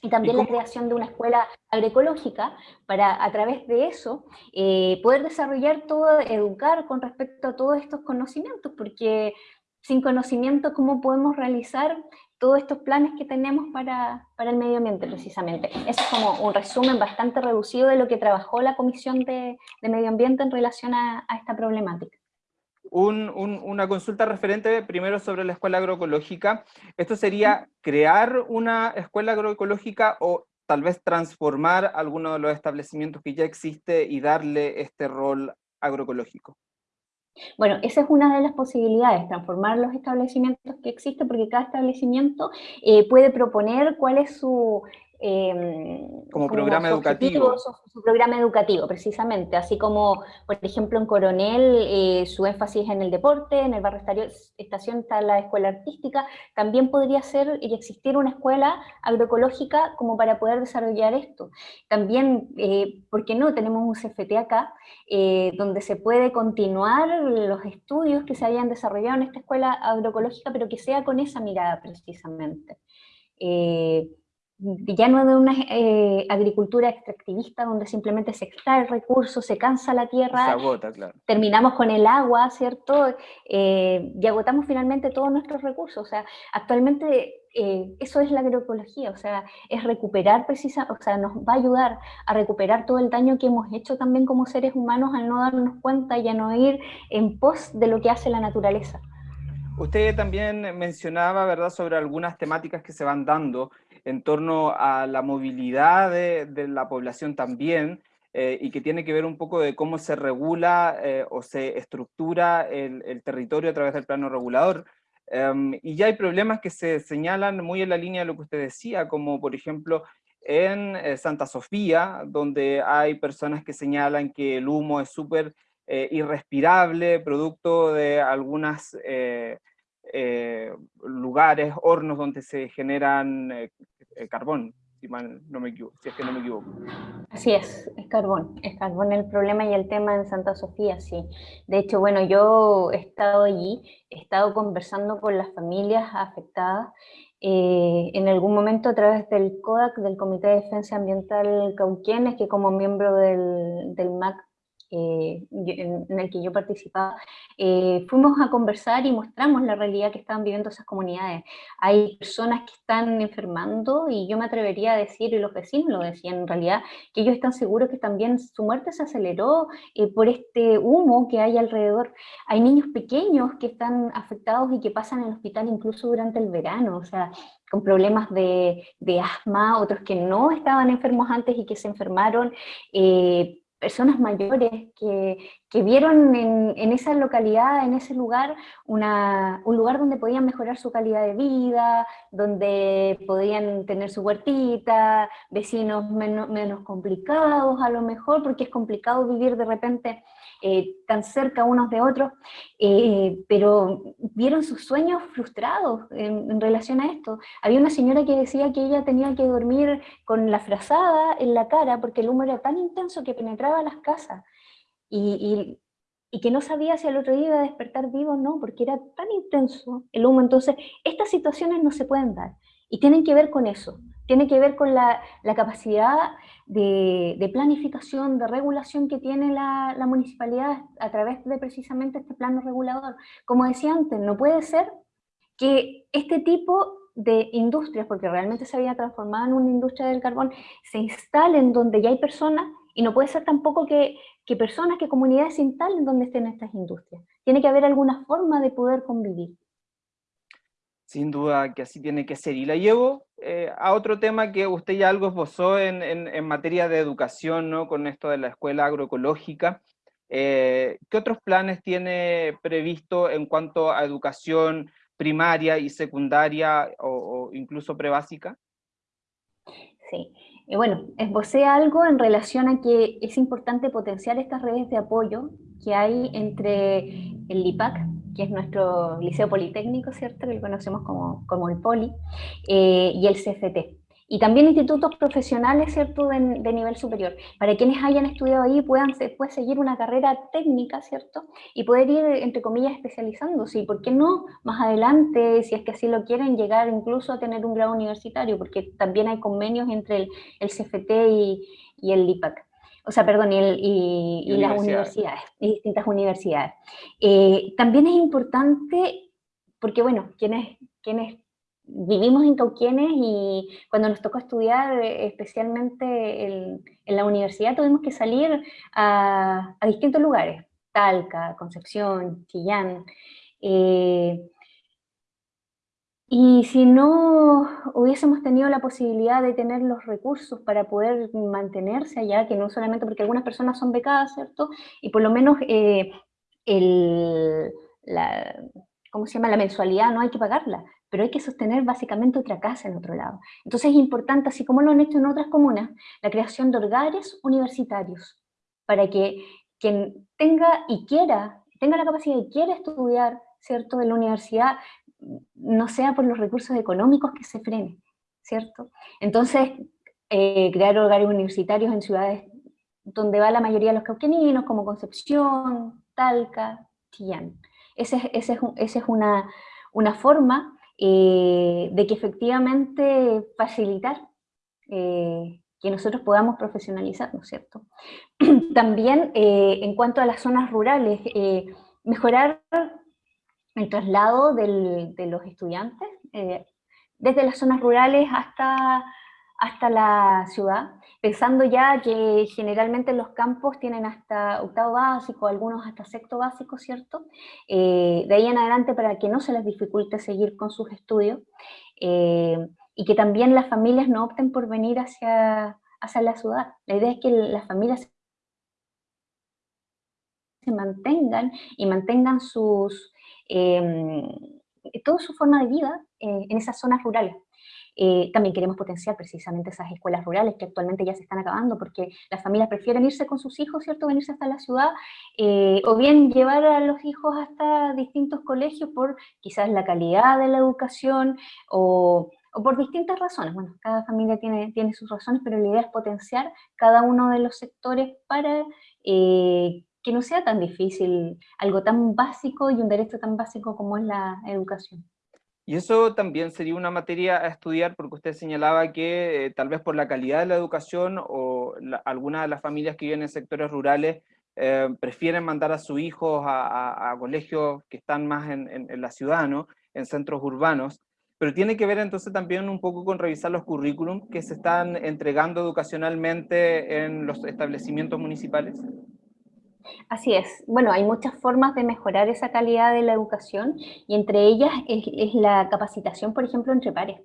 [SPEAKER 2] Y también la creación de una escuela agroecológica para a través de eso eh, poder desarrollar todo, educar con respecto a todos estos conocimientos, porque sin conocimiento, ¿cómo podemos realizar todos estos planes que tenemos para, para, el medio ambiente, precisamente? Eso es como un resumen bastante reducido de lo que trabajó la Comisión de, de Medio Ambiente en relación a esta problemática
[SPEAKER 1] una consulta referente primero sobre la escuela agroecológica. ¿Esto sería crear una escuela agroecológica o tal vez transformar alguno de los establecimientos que ya existe y darle este rol agroecológico?
[SPEAKER 2] Bueno, esa es una de las posibilidades, transformar los establecimientos que existen, porque cada establecimiento eh, puede proponer cuál es su,
[SPEAKER 1] Em, como, programa educativo.
[SPEAKER 2] Su, programa educativo, precisamente. Así como, por ejemplo, en Coronel, eh, su énfasis en el deporte, en el barrio estación está la escuela artística, también podría ser y existir una escuela agroecológica como para poder desarrollar esto. También, eh, ¿por qué no? Tenemos un CFT acá, eh, donde se puede continuar los estudios que se hayan desarrollado en esta escuela agroecológica, pero que sea con esa mirada precisamente. Ya no de una eh, agricultura extractivista donde simplemente se extrae el recurso, se cansa la tierra,
[SPEAKER 1] se agota, claro.
[SPEAKER 2] terminamos con el agua, ¿cierto? Eh, y agotamos finalmente todos nuestros recursos. O sea, actualmente eh, eso es la agroecología, o sea, es recuperar precisa, o sea, nos va a ayudar a recuperar todo el daño que hemos hecho también como seres humanos al no darnos cuenta y a no ir en pos de lo que hace la naturaleza.
[SPEAKER 1] Usted también mencionaba, ¿verdad?, sobre algunas temáticas que se van dando en torno a la movilidad de, la población también, eh, y que tiene que ver un poco de cómo se regula eh, o se estructura el, territorio a través del plano regulador. Em, y ya hay problemas que se señalan muy en la línea de lo que usted decía, como por ejemplo en eh, Santa Sofía, donde hay personas que señalan que el humo es súper irrespirable, producto de algunas eh, lugares, hornos donde se generan eh, eh, carbón, si, no me equivoco, si es que no me equivoco.
[SPEAKER 2] Así es, es carbón, es carbón el problema y el tema en Santa Sofía, sí. De hecho, bueno, yo he estado allí, he estado conversando con las familias afectadas, en algún momento a través del CODAC, del Comité de Defensa Ambiental Cauquienes, que como miembro del, del MAC eh, en, el que yo participaba, eh, fuimos a conversar y mostramos la realidad que estaban viviendo esas comunidades. Hay personas que están enfermando y yo me atrevería a decir, y los vecinos lo decían en realidad, que ellos están seguros que también su muerte se aceleró eh, por este humo que hay alrededor. Hay niños pequeños que están afectados y que pasan en el hospital incluso durante el verano, o sea, con problemas de, de asma, otros que no estaban enfermos antes y que se enfermaron, eh, personas mayores que, que vieron en, en, esa localidad, en ese lugar, un lugar donde podían mejorar su calidad de vida, donde podían tener su huertita, vecinos menos, complicados a lo mejor, porque es complicado vivir de repente eh, tan cerca unos de otros, eh, pero vieron sus sueños frustrados en, relación a esto. Había una señora que decía que ella tenía que dormir con la frazada en la cara porque el humo era tan intenso que penetraba las casas, y, y, que no sabía si al otro día iba a despertar vivo o no, porque era tan intenso el humo. Entonces, estas situaciones no se pueden dar, y tienen que ver con eso, tiene que ver con la, capacidad de, planificación, de regulación que tiene la, municipalidad a través de precisamente este plano regulador. Como decía antes, no puede ser que este tipo de industrias, porque realmente se había transformado en una industria del carbón, se instalen donde ya hay personas y no puede ser tampoco que, que personas, que comunidades se instalen donde estén estas industrias. Tiene que haber alguna forma de poder convivir.
[SPEAKER 1] Sin duda que así tiene que ser. Y la llevo eh, a otro tema que usted ya algo esbozó en, en, materia de educación, ¿no? con esto de la escuela agroecológica. Eh, ¿Qué otros planes tiene previsto en cuanto a educación primaria y secundaria o, incluso prebásica?
[SPEAKER 2] Sí, y bueno, esbocé algo en relación a que es importante potenciar estas redes de apoyo que hay entre el LIPAC, que es nuestro liceo politécnico, ¿cierto? Que lo conocemos como, como el POLI, eh, y el CFT. Y también institutos profesionales, ¿cierto?, de, nivel superior. Para quienes hayan estudiado ahí puedan después seguir una carrera técnica, ¿cierto? Y poder ir, entre comillas, especializándose. Y por qué no, más adelante, si es que así lo quieren, llegar incluso a tener un grado universitario, porque también hay convenios entre el, el CFT y, y el LIPAC o sea, perdón, y, las universidades, y distintas universidades. Eh, también es importante, porque bueno, quienes, quienes vivimos en Cauquienes y cuando nos tocó estudiar, especialmente en, la universidad, tuvimos que salir a, distintos lugares, Talca, Concepción, Chillán, eh, y si no hubiésemos tenido la posibilidad de tener los recursos para poder mantenerse allá, que no solamente porque algunas personas son becadas, ¿cierto? Y por lo menos eh, el, la, ¿cómo se llama? La mensualidad no hay que pagarla, pero hay que sostener básicamente otra casa en otro lado. Entonces es importante, así como lo han hecho en otras comunas, la creación de hogares universitarios, para que quien tenga y quiera, tenga la capacidad y quiera estudiar, ¿cierto?, en la universidad, no sea por los recursos económicos que se frene, ¿cierto? Entonces, eh, crear hogares universitarios en ciudades donde va la mayoría de los cauqueninos, como Concepción, Talca, Chillán. Esa es, es, una, una forma eh, de que efectivamente facilitar eh, que nosotros podamos profesionalizarnos, ¿cierto? También eh, en cuanto a las zonas rurales, mejorar el traslado de los estudiantes desde las zonas rurales hasta hasta la ciudad, pensando ya que generalmente los campos tienen hasta octavo básico, algunos hasta sexto básico, ¿cierto? Eh, de ahí en adelante para que no se les dificulte seguir con sus estudios, eh, y que también las familias no opten por venir hacia, hacia la ciudad. La idea es que las familias se mantengan y mantengan sus, eh, toda su forma de vida en esas zonas rurales. Eh, también queremos potenciar precisamente esas escuelas rurales que actualmente ya se están acabando porque las familias prefieren irse con sus hijos, ¿cierto? Venirse hasta la ciudad, eh, o bien llevar a los hijos hasta distintos colegios por quizás la calidad de la educación o, por distintas razones. Bueno, cada familia tiene, tiene sus razones, pero la idea es potenciar cada uno de los sectores para eh, que no sea tan difícil algo tan básico y un derecho tan básico como es la educación.
[SPEAKER 1] Y eso también sería una materia a estudiar porque usted señalaba que eh, tal vez por la calidad de la educación o algunas de las familias que viven en sectores rurales eh, prefieren mandar a sus hijos a, colegios que están más en, la ciudad, ¿no? en centros urbanos, pero tiene que ver entonces también un poco con revisar los currículums que se están entregando educacionalmente en los establecimientos municipales.
[SPEAKER 2] Así es. Bueno, hay muchas formas de mejorar esa calidad de la educación y entre ellas es, la capacitación, por ejemplo, entre pares.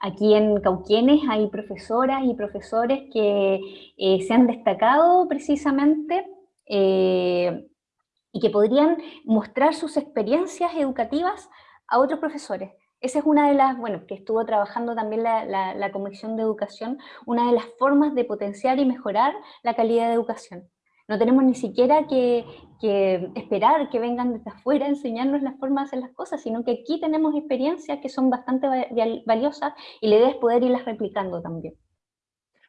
[SPEAKER 2] Aquí en Cauquienes hay profesoras y profesores que eh, se han destacado precisamente eh, y que podrían mostrar sus experiencias educativas a otros profesores. Esa es una de las, bueno, que estuvo trabajando también la, la Comisión de Educación, una de las formas de potenciar y mejorar la calidad de educación. No tenemos ni siquiera que, esperar que vengan desde afuera a enseñarnos la forma de hacer las cosas, sino que aquí tenemos experiencias que son bastante valiosas y la idea es poder irlas replicando también.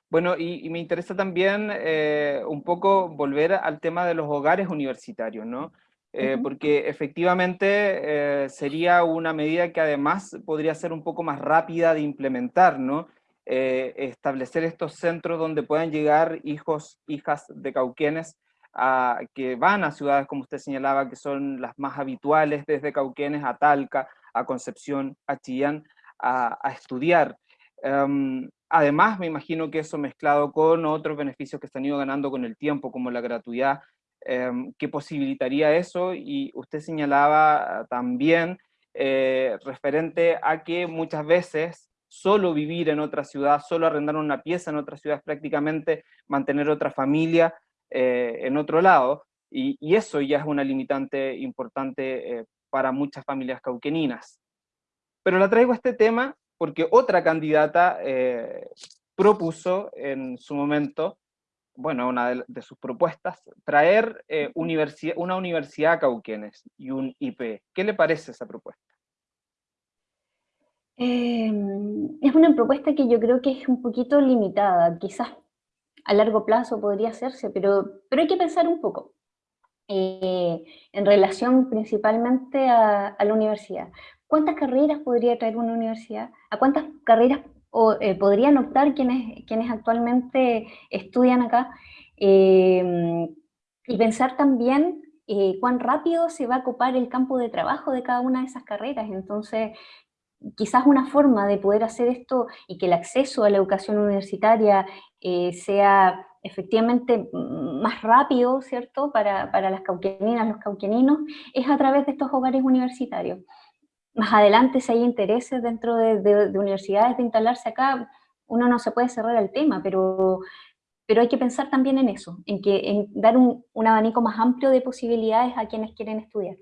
[SPEAKER 1] Bueno, y, me interesa también eh, un poco volver al tema de los hogares universitarios, ¿no? Eh, porque efectivamente eh, sería una medida que además podría ser un poco más rápida de implementar, ¿no? Eh, establecer estos centros donde puedan llegar hijos, hijas de cauquenes a, que van a ciudades, como usted señalaba, que son las más habituales, desde Cauquenes a Talca, a Concepción, a Chillán, a, estudiar. Em, además, me imagino que eso mezclado con otros beneficios que se han ido ganando con el tiempo, como la gratuidad, em, que posibilitaría eso, y usted señalaba también eh, referente a que muchas veces solo vivir en otra ciudad, solo arrendar una pieza en otra ciudad, prácticamente mantener otra familia eh, en otro lado, y, eso ya es una limitante importante eh, para muchas familias cauqueninas. Pero la traigo a este tema porque otra candidata eh, propuso en su momento, bueno, una de, sus propuestas, traer una universidad a Cauquenes y un IP. ¿Qué le parece esa propuesta?
[SPEAKER 2] Em, es una propuesta que yo creo que es un poquito limitada, quizás a largo plazo podría hacerse, pero, pero hay que pensar un poco eh, en relación principalmente a, la universidad. ¿Cuántas carreras podría traer una universidad? ¿A cuántas carreras eh, podrían optar quienes, quienes actualmente estudian acá? Em, y pensar también eh, cuán rápido se va a ocupar el campo de trabajo de cada una de esas carreras. Entonces, quizás una forma de poder hacer esto y que el acceso a la educación universitaria eh, sea efectivamente más rápido, ¿cierto?, para, las cauqueninas, los cauqueninos, es a través de estos hogares universitarios. Más adelante, si hay intereses dentro de, universidades de instalarse acá, uno no se puede cerrar el tema, pero, pero hay que pensar también en eso, en, que, en dar un abanico más amplio de posibilidades a quienes quieren estudiar.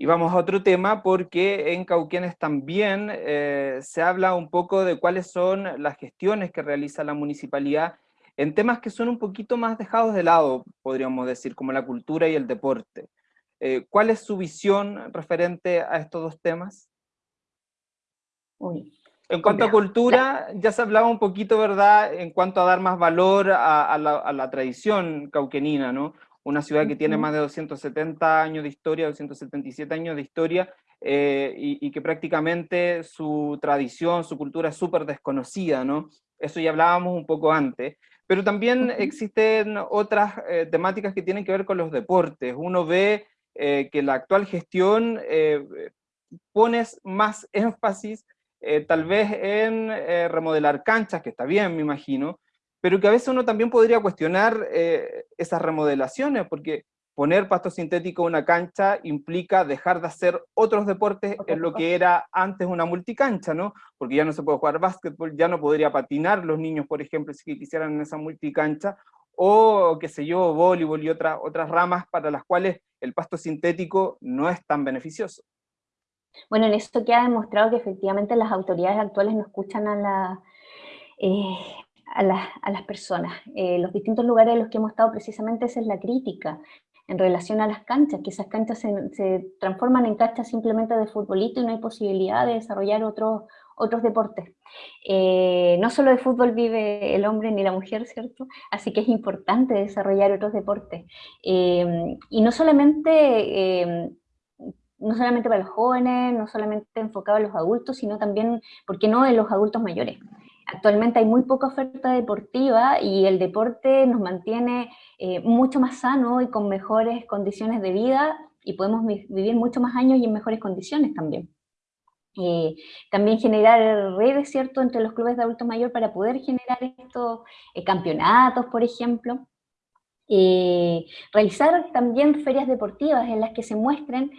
[SPEAKER 1] Y vamos a otro tema porque en Cauquenes también eh, se habla un poco de cuáles son las gestiones que realiza la municipalidad en temas que son un poquito más dejados de lado, podríamos decir, como la cultura y el deporte. Eh, ¿Cuál es su visión referente a estos dos temas? en cuanto a cultura, ya se hablaba un poquito, ¿verdad?, en cuanto a dar más valor a, la, a la, tradición cauquenina, ¿no? Una ciudad que tiene más de 270 años de historia, 277 años de historia, eh, y, que prácticamente su tradición, su cultura es súper desconocida, ¿no? Eso ya hablábamos un poco antes. Pero también existen otras eh, temáticas que tienen que ver con los deportes. Uno ve eh, que la actual gestión pone más énfasis tal vez en remodelar canchas, que está bien, me imagino, pero que a veces uno también podría cuestionar eh, esas remodelaciones, porque poner pasto sintético en una cancha implica dejar de hacer otros deportes en lo que era antes una multicancha, ¿no? Porque ya no se puede jugar básquetbol, ya no podría patinar los niños, por ejemplo, si quisieran en esa multicancha, o qué sé yo, voleibol y otras otras ramas para las cuales el pasto sintético no es tan beneficioso.
[SPEAKER 2] Bueno, en esto queda demostrado que efectivamente las autoridades actuales no escuchan a la, eh, a, las personas. Eh, los distintos lugares en los que hemos estado precisamente esa es la crítica en relación a las canchas, que esas canchas se, transforman en canchas simplemente de futbolito y no hay posibilidad de desarrollar otros, otros deportes. Eh, no solo de fútbol vive el hombre ni la mujer, ¿cierto? Así que es importante desarrollar otros deportes. Eh, y no solamente no solamente para los jóvenes, no solamente enfocado a los adultos, sino también, ¿por qué no?, en los adultos mayores. Actualmente hay muy poca oferta deportiva y el deporte nos mantiene eh, mucho más sano y con mejores condiciones de vida y podemos vivir mucho más años y en mejores condiciones también. Eh, también generar redes, ¿cierto?, entre los clubes de adultos mayores para poder generar estos eh, campeonatos, por ejemplo. realizar también ferias deportivas en las que se muestren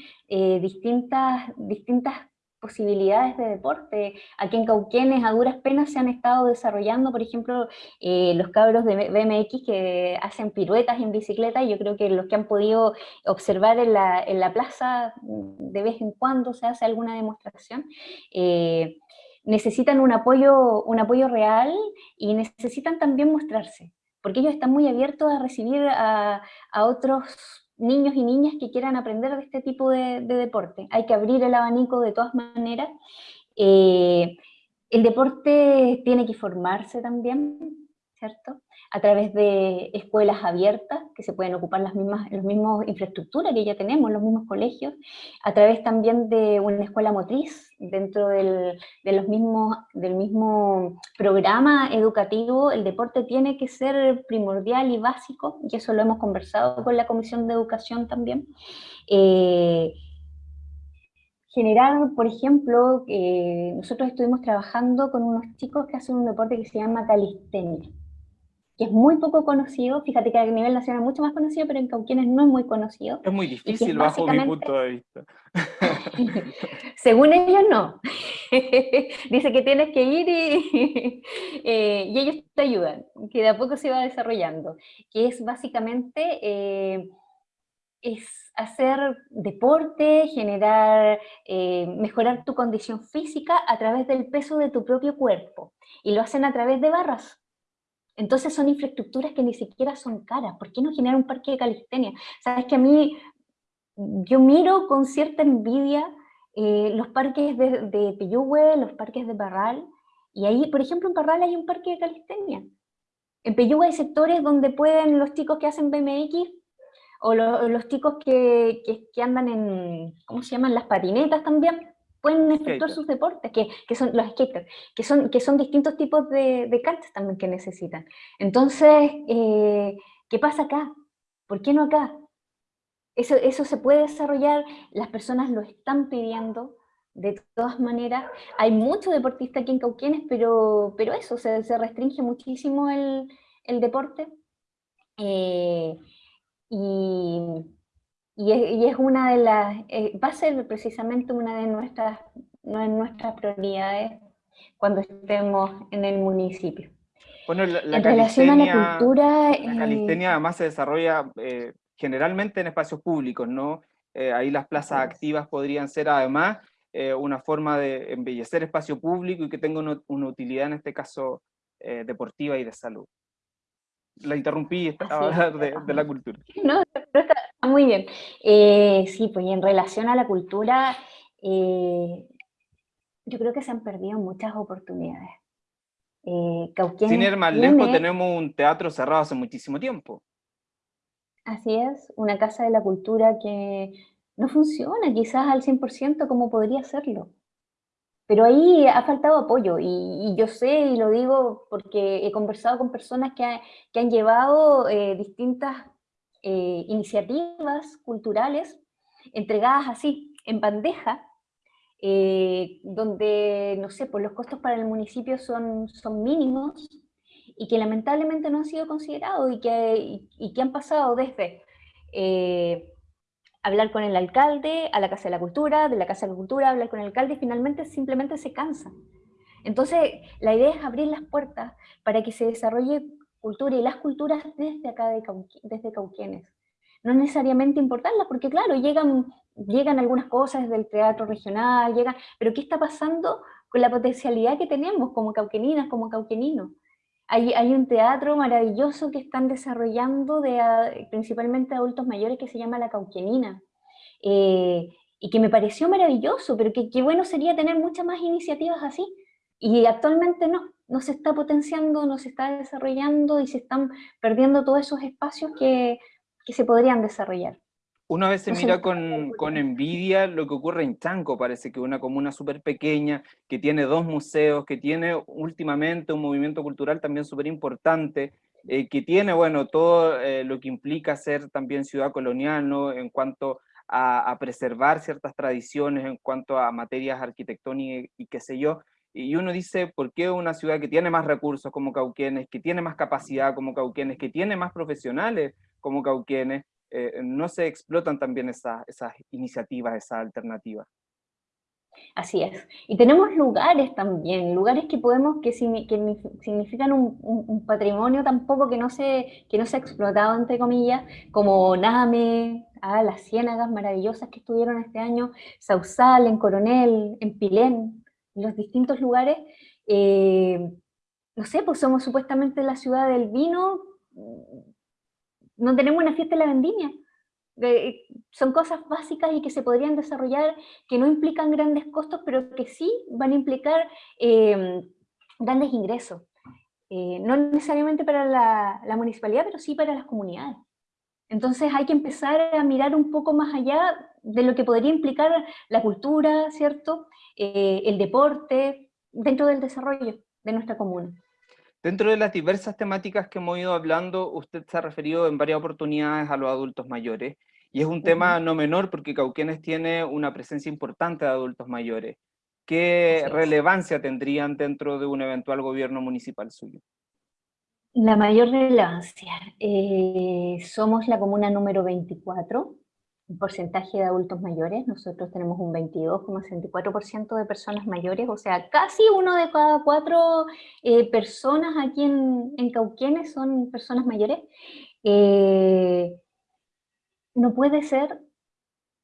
[SPEAKER 2] distintas, distintas posibilidades de deporte. Aquí en Cauquenes a duras penas se han estado desarrollando, por ejemplo, eh, los cabros de BMX que hacen piruetas en bicicleta, y yo creo que los que han podido observar en la, en la plaza mm, de vez en cuando se hace alguna demostración, eh, necesitan un apoyo, un apoyo real y necesitan también mostrarse, porque ellos están muy abiertos a recibir a, a otros niños y niñas que quieran aprender de este tipo de, deporte. Hay que abrir el abanico de todas maneras. Eh, el deporte tiene que formarse también, ¿cierto? A través de escuelas abiertas, que se pueden ocupar las mismas, los mismos infraestructuras que ya tenemos, los mismos colegios, a través también de una escuela motriz, dentro del, de los mismos, del mismo programa educativo, el deporte tiene que ser primordial y básico, y eso lo hemos conversado con la Comisión de Educación también. Eh, generar, por ejemplo, eh, nosotros estuvimos trabajando con unos chicos que hacen un deporte que se llama calistenia que es muy poco conocido, fíjate que a nivel nacional es mucho más conocido, pero en Cauquienes no es muy conocido.
[SPEAKER 1] Es muy difícil bajo mi punto de vista.
[SPEAKER 2] Según ellos no. Dice que tienes que ir y, eh, y, ellos te ayudan, que de a poco se va desarrollando, que es básicamente... Eh, es hacer deporte, generar, eh, mejorar tu condición física a través del peso de tu propio cuerpo. Y lo hacen a través de barras. Entonces son infraestructuras que ni siquiera son caras. ¿Por qué no generar un parque de calistenia? Sabes que a mí, yo miro con cierta envidia eh, los parques de, de los parques de Parral, y ahí, por ejemplo, en Parral hay un parque de calistenia. En Peyúgue hay sectores donde pueden los chicos que hacen BMX, o los chicos que, que, andan en, ¿cómo se llaman? Las patinetas también, pueden efectuar sus deportes, que, que, son los skaters, que son, que son distintos tipos de, de canchas también que necesitan. Entonces, eh, ¿qué pasa acá? ¿Por qué no acá? Eso, eso se puede desarrollar, las personas lo están pidiendo, de todas maneras, hay muchos deportistas aquí en Cauquienes, pero, pero eso, se, se restringe muchísimo el, el deporte. Eh, y y es, una de las, eh, va a ser precisamente una de nuestras, de nuestras prioridades cuando estemos en el municipio.
[SPEAKER 1] Bueno, la, en relación a la cultura... La eh, calistenia además se desarrolla eh, generalmente en espacios públicos, ¿no? ahí las plazas activas podrían ser además una forma de embellecer espacio público y que tenga una, utilidad en este caso deportiva y de salud. La interrumpí, estaba hablando de, de, la cultura.
[SPEAKER 2] No, muy bien. sí, pues en relación a la cultura, yo creo que se han perdido muchas oportunidades.
[SPEAKER 1] Eh, Sin ir más lejos, tenemos un teatro cerrado hace muchísimo tiempo.
[SPEAKER 2] Así es, una casa de la cultura que no funciona quizás al 100% como podría serlo. Pero ahí ha faltado apoyo y, yo sé y lo digo porque he conversado con personas que, que han llevado eh, distintas eh, iniciativas culturales entregadas así, en bandeja, eh, donde, no sé, pues los costos para el municipio son, son mínimos y que lamentablemente no han sido considerados y que, y, que han pasado desde eh, hablar con el alcalde a la Casa de la Cultura, de la Casa de la Cultura hablar con el alcalde y finalmente simplemente se cansan. Entonces, la idea es abrir las puertas para que se desarrolle cultura y las culturas desde acá, de desde Cauquienes no necesariamente importarlas, porque claro, llegan, llegan algunas cosas del teatro regional, llegan, pero ¿qué está pasando con la potencialidad que tenemos como cauqueninas, como cauqueninos? Hay, hay un teatro maravilloso que están desarrollando de, principalmente adultos mayores que se llama La Cauquenina, eh, y que me pareció maravilloso, pero que, qué bueno sería tener muchas más iniciativas así, y actualmente no, no se está potenciando, no se está desarrollando y se están perdiendo todos esos espacios que que se podrían desarrollar.
[SPEAKER 1] Una vez se mira con, con, envidia lo que ocurre en Chanco, parece que una comuna súper pequeña, que tiene dos museos, que tiene últimamente un movimiento cultural también súper importante, eh, que tiene, bueno, todo eh, lo que implica ser también ciudad colonial, ¿no? En cuanto a, a, preservar ciertas tradiciones, en cuanto a materias arquitectónicas y, qué sé yo, y uno dice, ¿por qué una ciudad que tiene más recursos como Cauquenes, que tiene más capacidad como Cauquenes, que tiene más profesionales como Cauquienes, eh, no se explotan también esas iniciativas, esas alternativas.
[SPEAKER 2] Así es. Y tenemos lugares también, lugares que podemos, que, significan un, patrimonio tampoco que no, se, que no se ha explotado, entre comillas, como Name, ah, las ciénagas maravillosas que estuvieron este año, Sausal, en Coronel, en Pilén, los distintos lugares. Eh, no sé, pues somos supuestamente la ciudad del vino, no tenemos una fiesta de la vendimia. son cosas básicas y que se podrían desarrollar, que no implican grandes costos, pero que sí van a implicar eh, grandes ingresos. Eh, no necesariamente para la, municipalidad, pero sí para las comunidades. Entonces hay que empezar a mirar un poco más allá de lo que podría implicar la cultura, ¿cierto? Eh, el deporte, dentro del desarrollo de nuestra comuna.
[SPEAKER 1] Dentro de las diversas temáticas que hemos ido hablando, usted se ha referido en varias oportunidades a los adultos mayores, y es un tema no menor porque Cauquenes tiene una presencia importante de adultos mayores. ¿Qué relevancia tendrían dentro de un eventual gobierno municipal suyo?
[SPEAKER 2] La mayor relevancia. Eh, somos la comuna número 24 porcentaje de adultos mayores, nosotros tenemos un 22,64% de personas mayores, o sea, casi uno de cada cuatro eh, personas aquí en, en, Cauquenes son personas mayores. Eh, no puede ser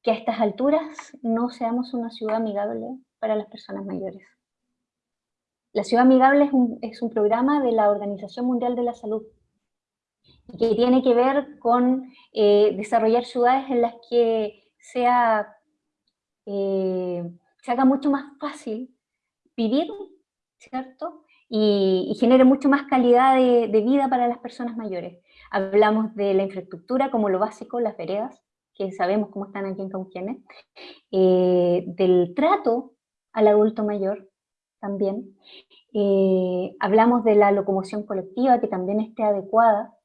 [SPEAKER 2] que a estas alturas no seamos una ciudad amigable para las personas mayores. La ciudad amigable es un, es un programa de la Organización Mundial de la Salud, que tiene que ver con eh, desarrollar ciudades en las que sea, eh, se haga mucho más fácil vivir, ¿cierto? Y, genere mucho más calidad de, vida para las personas mayores. Hablamos de la infraestructura como lo básico, las veredas, que sabemos cómo están aquí en Cauquienes, eh, del trato al adulto mayor también, hablamos de la locomoción colectiva que también esté adecuada,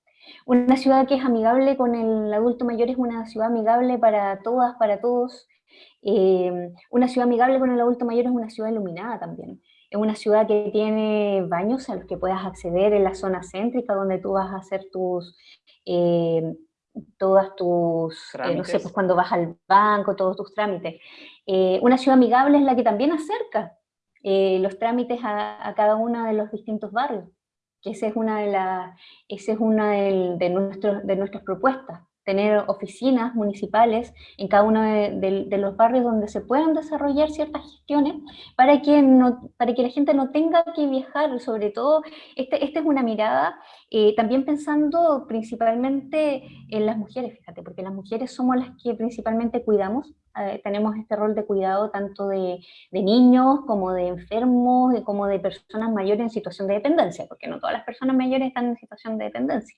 [SPEAKER 2] una ciudad que es amigable con el adulto mayor es una ciudad amigable para todas, para todos. Eh, una ciudad amigable con el adulto mayor es una ciudad iluminada también. Es una ciudad que tiene baños a los que puedas acceder en la zona céntrica donde tú vas a hacer tus... Eh, todas tus, eh, no sé, pues cuando vas al banco, todos tus trámites. una ciudad amigable es la que también acerca los trámites a, cada uno de los distintos barrios que esa es una de, las es una de, nuestros, de nuestras propuestas. Tener oficinas municipales en cada uno de, los barrios donde se puedan desarrollar ciertas gestiones para que, no, para que la gente no tenga que viajar, sobre todo, este, esta es una mirada eh, también pensando principalmente en las mujeres, fíjate, porque las mujeres somos las que principalmente cuidamos, eh, tenemos este rol de cuidado tanto de, niños como de enfermos, como de personas mayores en situación de dependencia, porque no todas las personas mayores están en situación de dependencia.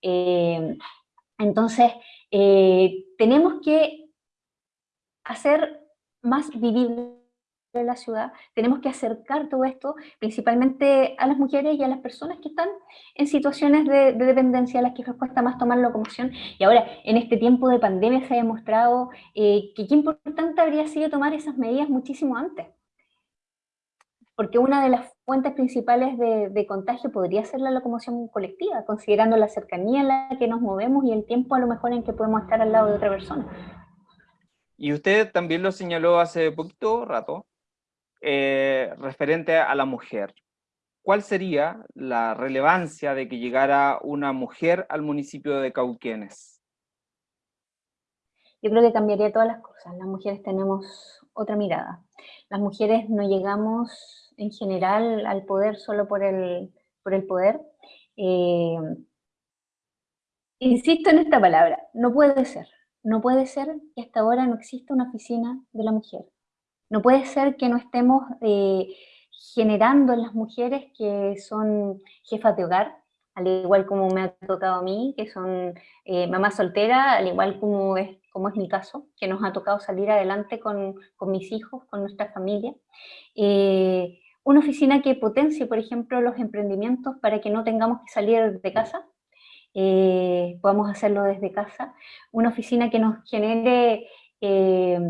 [SPEAKER 2] Eh, entonces, eh, tenemos que hacer más vivible la ciudad, tenemos que acercar todo esto principalmente a las mujeres y a las personas que están en situaciones de, dependencia, a las que les cuesta más tomar locomoción. Y ahora, en este tiempo de pandemia se ha demostrado eh, que qué importante habría sido tomar esas medidas muchísimo antes porque una de las fuentes principales de, contagio podría ser la locomoción colectiva, considerando la cercanía en la que nos movemos y el tiempo a lo mejor en que podemos estar al lado de otra persona.
[SPEAKER 1] Y usted también lo señaló hace poquito rato, eh, referente a la mujer. ¿Cuál sería la relevancia de que llegara una mujer al municipio de Cauquenes?
[SPEAKER 2] Yo creo que cambiaría todas las cosas. Las mujeres tenemos otra mirada. Las mujeres no llegamos en general al poder solo por el, por el poder. Eh, insisto en esta palabra, no puede ser. No puede ser que hasta ahora no exista una oficina de la mujer. No puede ser que no estemos eh, generando en las mujeres que son jefas de hogar, al igual como me ha tocado a mí, que son eh, mamás solteras, al igual como es, como es mi caso, que nos ha tocado salir adelante con, con mis hijos, con nuestra familia. Eh, una oficina que potencie, por ejemplo, los emprendimientos para que no tengamos que salir de casa, eh, podamos hacerlo desde casa. Una oficina que nos genere eh,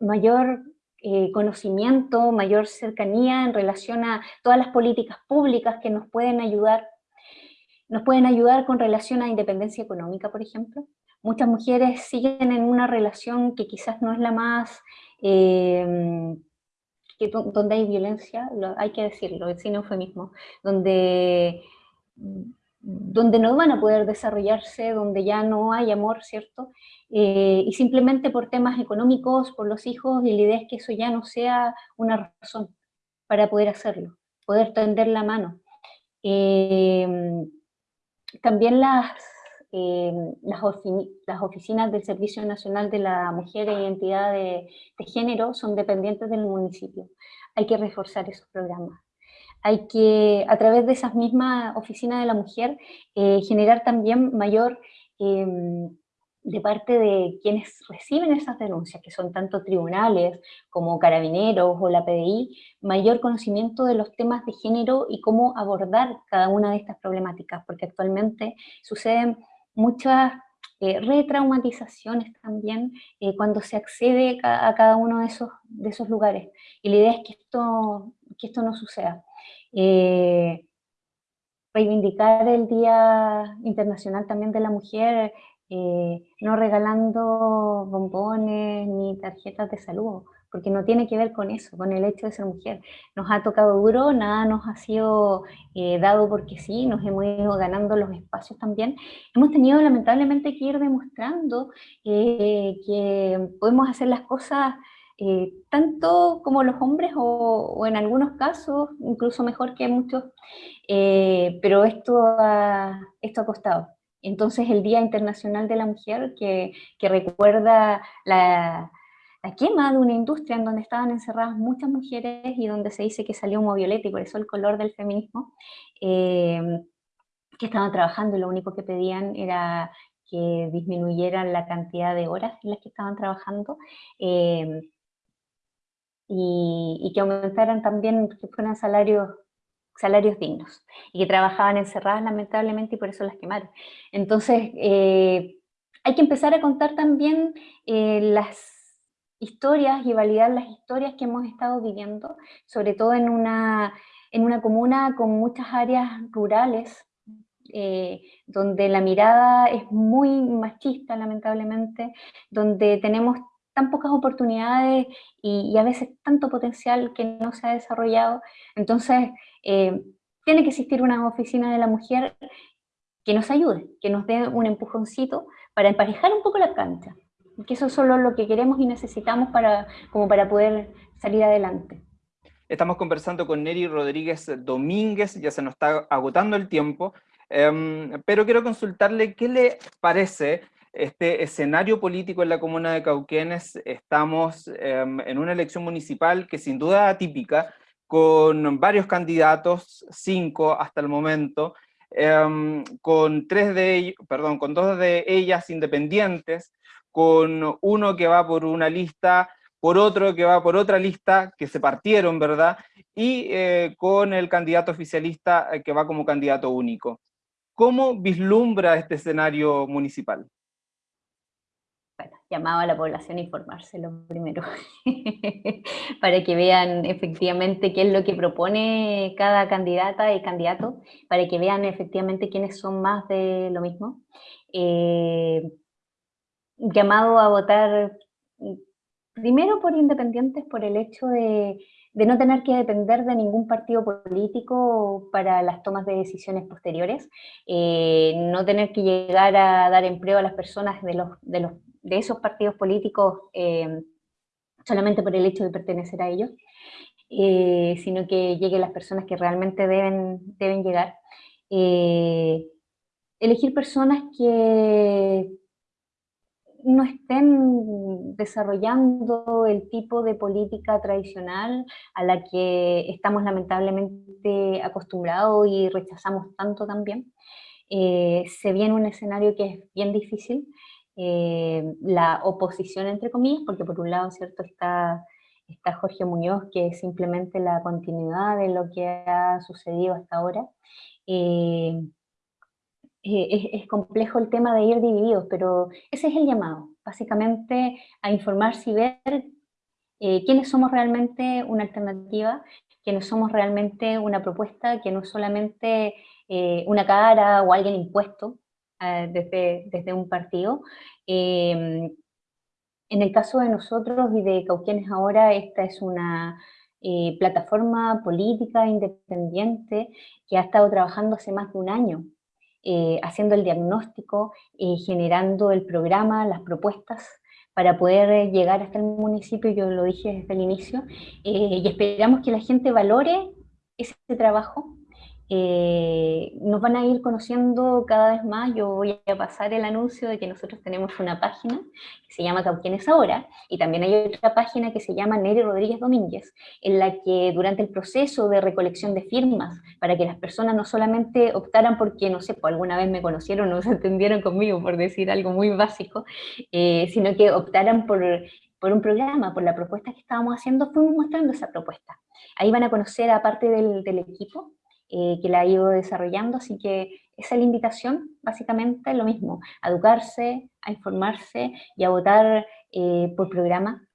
[SPEAKER 2] mayor eh, conocimiento, mayor cercanía en relación a todas las políticas públicas que nos pueden ayudar. Nos pueden ayudar con relación a independencia económica, por ejemplo. Muchas mujeres siguen en una relación que quizás no es la más que donde hay violencia, hay que decirlo, sin eufemismo, donde, donde no van a poder desarrollarse, donde ya no hay amor, ¿cierto? Eh, y simplemente por temas económicos, por los hijos, y la idea es que eso ya no sea una razón para poder hacerlo, poder tender la mano. Eh, también las Em, las, las, oficinas del Servicio Nacional de la Mujer e Identidad de, Género son dependientes del municipio. Hay que reforzar esos programas. Hay que, a través de esas mismas oficinas de la mujer, eh, generar también mayor em, de parte de quienes reciben esas denuncias, que son tanto tribunales como carabineros o la PDI, mayor conocimiento de los temas de género y cómo abordar cada una de estas problemáticas, porque actualmente suceden muchas eh, retraumatizaciones también eh, cuando se accede a, cada uno de esos, de esos lugares. Y la idea es que esto, que esto no suceda. Eh, reivindicar el Día Internacional también de la Mujer, no regalando ni tarjetas de salud, porque no tiene que ver con eso, con el hecho de ser mujer. Nos ha tocado duro, nada nos ha sido eh, dado porque sí, nos hemos ido ganando los espacios también. Hemos tenido lamentablemente que ir demostrando eh, que podemos hacer las cosas eh, tanto como los hombres o, en algunos casos incluso mejor que muchos, pero esto ha, esto ha costado. Entonces el Día Internacional de la Mujer que, recuerda la quema de una industria en donde estaban encerradas muchas mujeres y donde se dice que salió humo violeta y por eso el color del feminismo, eh, que estaban trabajando y lo único que pedían era que disminuyeran la cantidad de horas en las que estaban trabajando eh, y, que aumentaran también, que fueran salarios salarios dignos y que trabajaban encerradas lamentablemente y por eso las quemaron. Entonces, eh, hay que empezar a contar también las historias y validar las historias que hemos estado viviendo, sobre todo en una, en una comuna con muchas áreas rurales, eh, donde la mirada es muy machista, lamentablemente, donde tenemos tan pocas oportunidades y, a veces tanto potencial que no se ha desarrollado. Entonces, eh, tiene que existir una oficina de la mujer que nos ayude, que nos dé un empujoncito para emparejar un poco la cancha, que eso es solo lo que queremos y necesitamos para, como para poder salir adelante.
[SPEAKER 1] Estamos conversando con Neri Rodríguez Domínguez, ya se nos está agotando el tiempo, em, pero quiero consultarle qué le parece este escenario político en la comuna de Cauquenes. Estamos em, en una elección municipal que sin duda atípica, con varios candidatos, cinco hasta el momento, em, con, tres de ellos, perdón, con dos de ellas independientes, con uno que va por una lista por otro que va por otra lista, que se partieron, ¿verdad? Y eh, con el candidato oficialista eh, que va como candidato único. ¿Cómo vislumbra este escenario municipal?
[SPEAKER 2] Bueno, llamaba a la población a informarse lo primero, para que vean efectivamente qué es lo que propone cada candidata y candidato, para que vean efectivamente quiénes son más de lo mismo. Eh, llamado a votar Primero por independientes, por el hecho de, no tener que depender de ningún partido político para las tomas de decisiones posteriores, eh, no tener que llegar a dar empleo a las personas de, los, de, los, de esos partidos políticos eh, solamente por el hecho de pertenecer a ellos, eh, sino que lleguen las personas que realmente deben, deben llegar. elegir personas que no estén desarrollando el tipo de política tradicional a la que estamos lamentablemente acostumbrados y rechazamos tanto también. Eh, se viene un escenario que es bien difícil, eh, la oposición entre comillas, porque por un lado cierto está, está Jorge Muñoz, que es simplemente la continuidad de lo que ha sucedido hasta ahora, eh, eh, es, complejo el tema de ir divididos, pero ese es el llamado, básicamente a informarse y ver eh, quiénes somos realmente una alternativa, quiénes somos realmente una propuesta, que no es solamente eh, una cara o alguien impuesto desde, desde, un partido. Em, en el caso de nosotros y de Cauquienes ahora, esta es una plataforma política independiente que ha estado trabajando hace más de un año eh, haciendo el diagnóstico, y generando el programa, las propuestas para poder llegar hasta el municipio, yo lo dije desde el inicio, eh, y esperamos que la gente valore ese trabajo, eh, nos van a ir conociendo cada vez más, yo voy a pasar el anuncio de que nosotros tenemos una página que se llama Cauquienes Ahora, y también hay otra página que se llama Neri Rodríguez Domínguez, en la que durante el proceso de recolección de firmas, para que las personas no solamente optaran porque, no sé, por alguna vez me conocieron o se entendieron conmigo, por decir algo muy básico, eh, sino que optaran por por un programa, por la propuesta que estábamos haciendo, fuimos mostrando esa propuesta. Ahí van a conocer a parte del, del equipo, eh, que la ha ido desarrollando, así que esa es la invitación, básicamente lo mismo, a educarse, a informarse y a votar eh, por programa,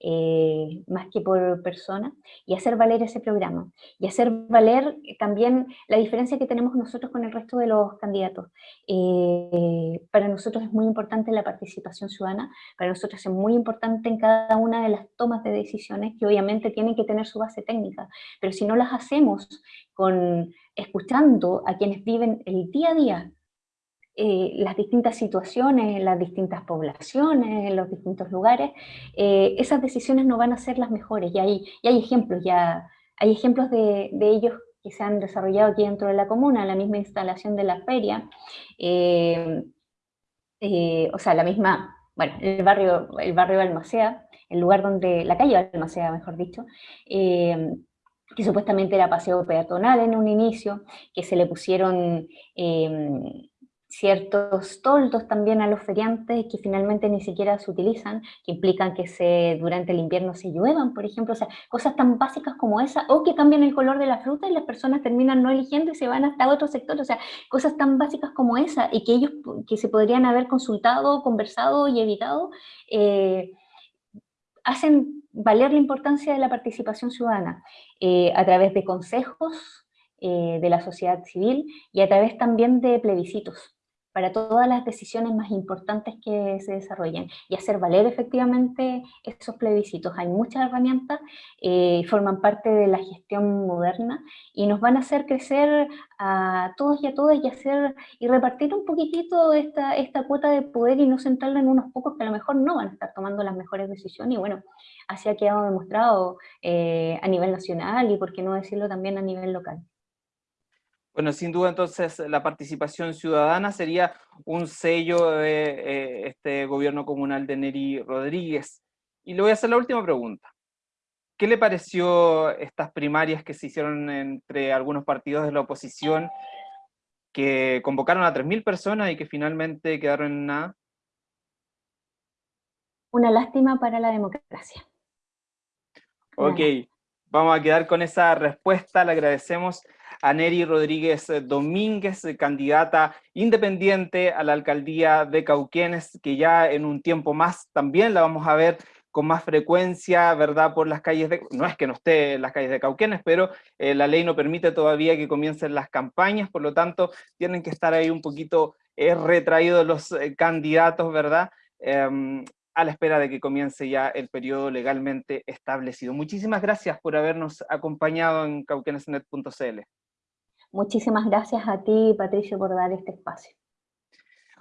[SPEAKER 2] eh, más que por persona, y hacer valer ese programa, y hacer valer también la diferencia que tenemos nosotros con el resto de los candidatos. Eh, para nosotros es muy importante la participación ciudadana, para nosotros es muy importante en cada una de las tomas de decisiones, que obviamente tienen que tener su base técnica, pero si no las hacemos con escuchando a quienes viven el día a día eh, las distintas situaciones, las distintas poblaciones, en los distintos lugares, eh, esas decisiones no van a ser las mejores. Y hay, y hay ejemplos, ya hay ejemplos de, de, ellos que se han desarrollado aquí dentro de la comuna, la misma instalación de la feria, eh, o sea, la misma, bueno, el barrio, el barrio Almacea, el lugar donde, la calle Almacea, mejor dicho, que supuestamente era paseo peatonal en un inicio, que se le pusieron ciertos toldos también a los feriantes que finalmente ni siquiera se utilizan, que implican que se, durante el invierno se lluevan, por ejemplo, o sea, cosas tan básicas como esa, o que cambian el color de la fruta y las personas terminan no eligiendo y se van hasta otro sector, o sea, cosas tan básicas como esa, y que ellos, que se podrían haber consultado, conversado y evitado, eh, hacen valer la importancia de la participación ciudadana eh, a través de consejos, eh, de la sociedad civil y a través también de plebiscitos para todas las decisiones más importantes que se desarrollen y hacer valer efectivamente esos plebiscitos. Hay muchas herramientas, eh, forman parte de la gestión moderna y nos van a hacer crecer a todos y a todas y hacer y repartir un poquitito esta, esta cuota de poder y no centrarla en unos pocos que a lo mejor no van a estar tomando las mejores decisiones y bueno, así ha quedado demostrado eh, a nivel nacional y por qué no decirlo también a nivel local.
[SPEAKER 1] Bueno, sin duda entonces la participación ciudadana sería un sello de eh, este gobierno comunal de Neri Rodríguez. Y le voy a hacer la última pregunta. ¿Qué le pareció estas primarias que se hicieron entre algunos partidos de la oposición que convocaron a 3.000 personas y que finalmente quedaron en nada?
[SPEAKER 2] Una lástima para la democracia.
[SPEAKER 1] Ok, vamos a quedar con esa respuesta, le agradecemos a Neri Rodríguez Domínguez, candidata independiente a la alcaldía de Cauquenes, que ya en un tiempo más también la vamos a ver con más frecuencia, ¿verdad?, por las calles de... No es que no esté en las calles de Cauquenes, pero eh, la ley no permite todavía que comiencen las campañas, por lo tanto, tienen que estar ahí un poquito eh, retraídos los eh, candidatos, ¿verdad?, em, a la espera de que comience ya el periodo legalmente establecido. Muchísimas gracias por habernos acompañado en cauquenesnet.cl.
[SPEAKER 2] Muchísimas gracias a ti, Patricio, por dar este espacio.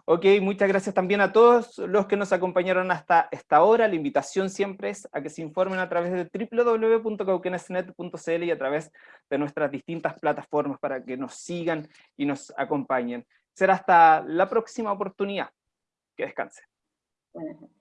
[SPEAKER 1] Ok, muchas gracias también a todos los que nos acompañaron hasta esta hora. La invitación siempre es a que se informen a través de www.cauquenesnet.cl y a través de nuestras distintas plataformas para que nos sigan y nos acompañen. Será hasta la próxima oportunidad. Que descanse. Buenas noches.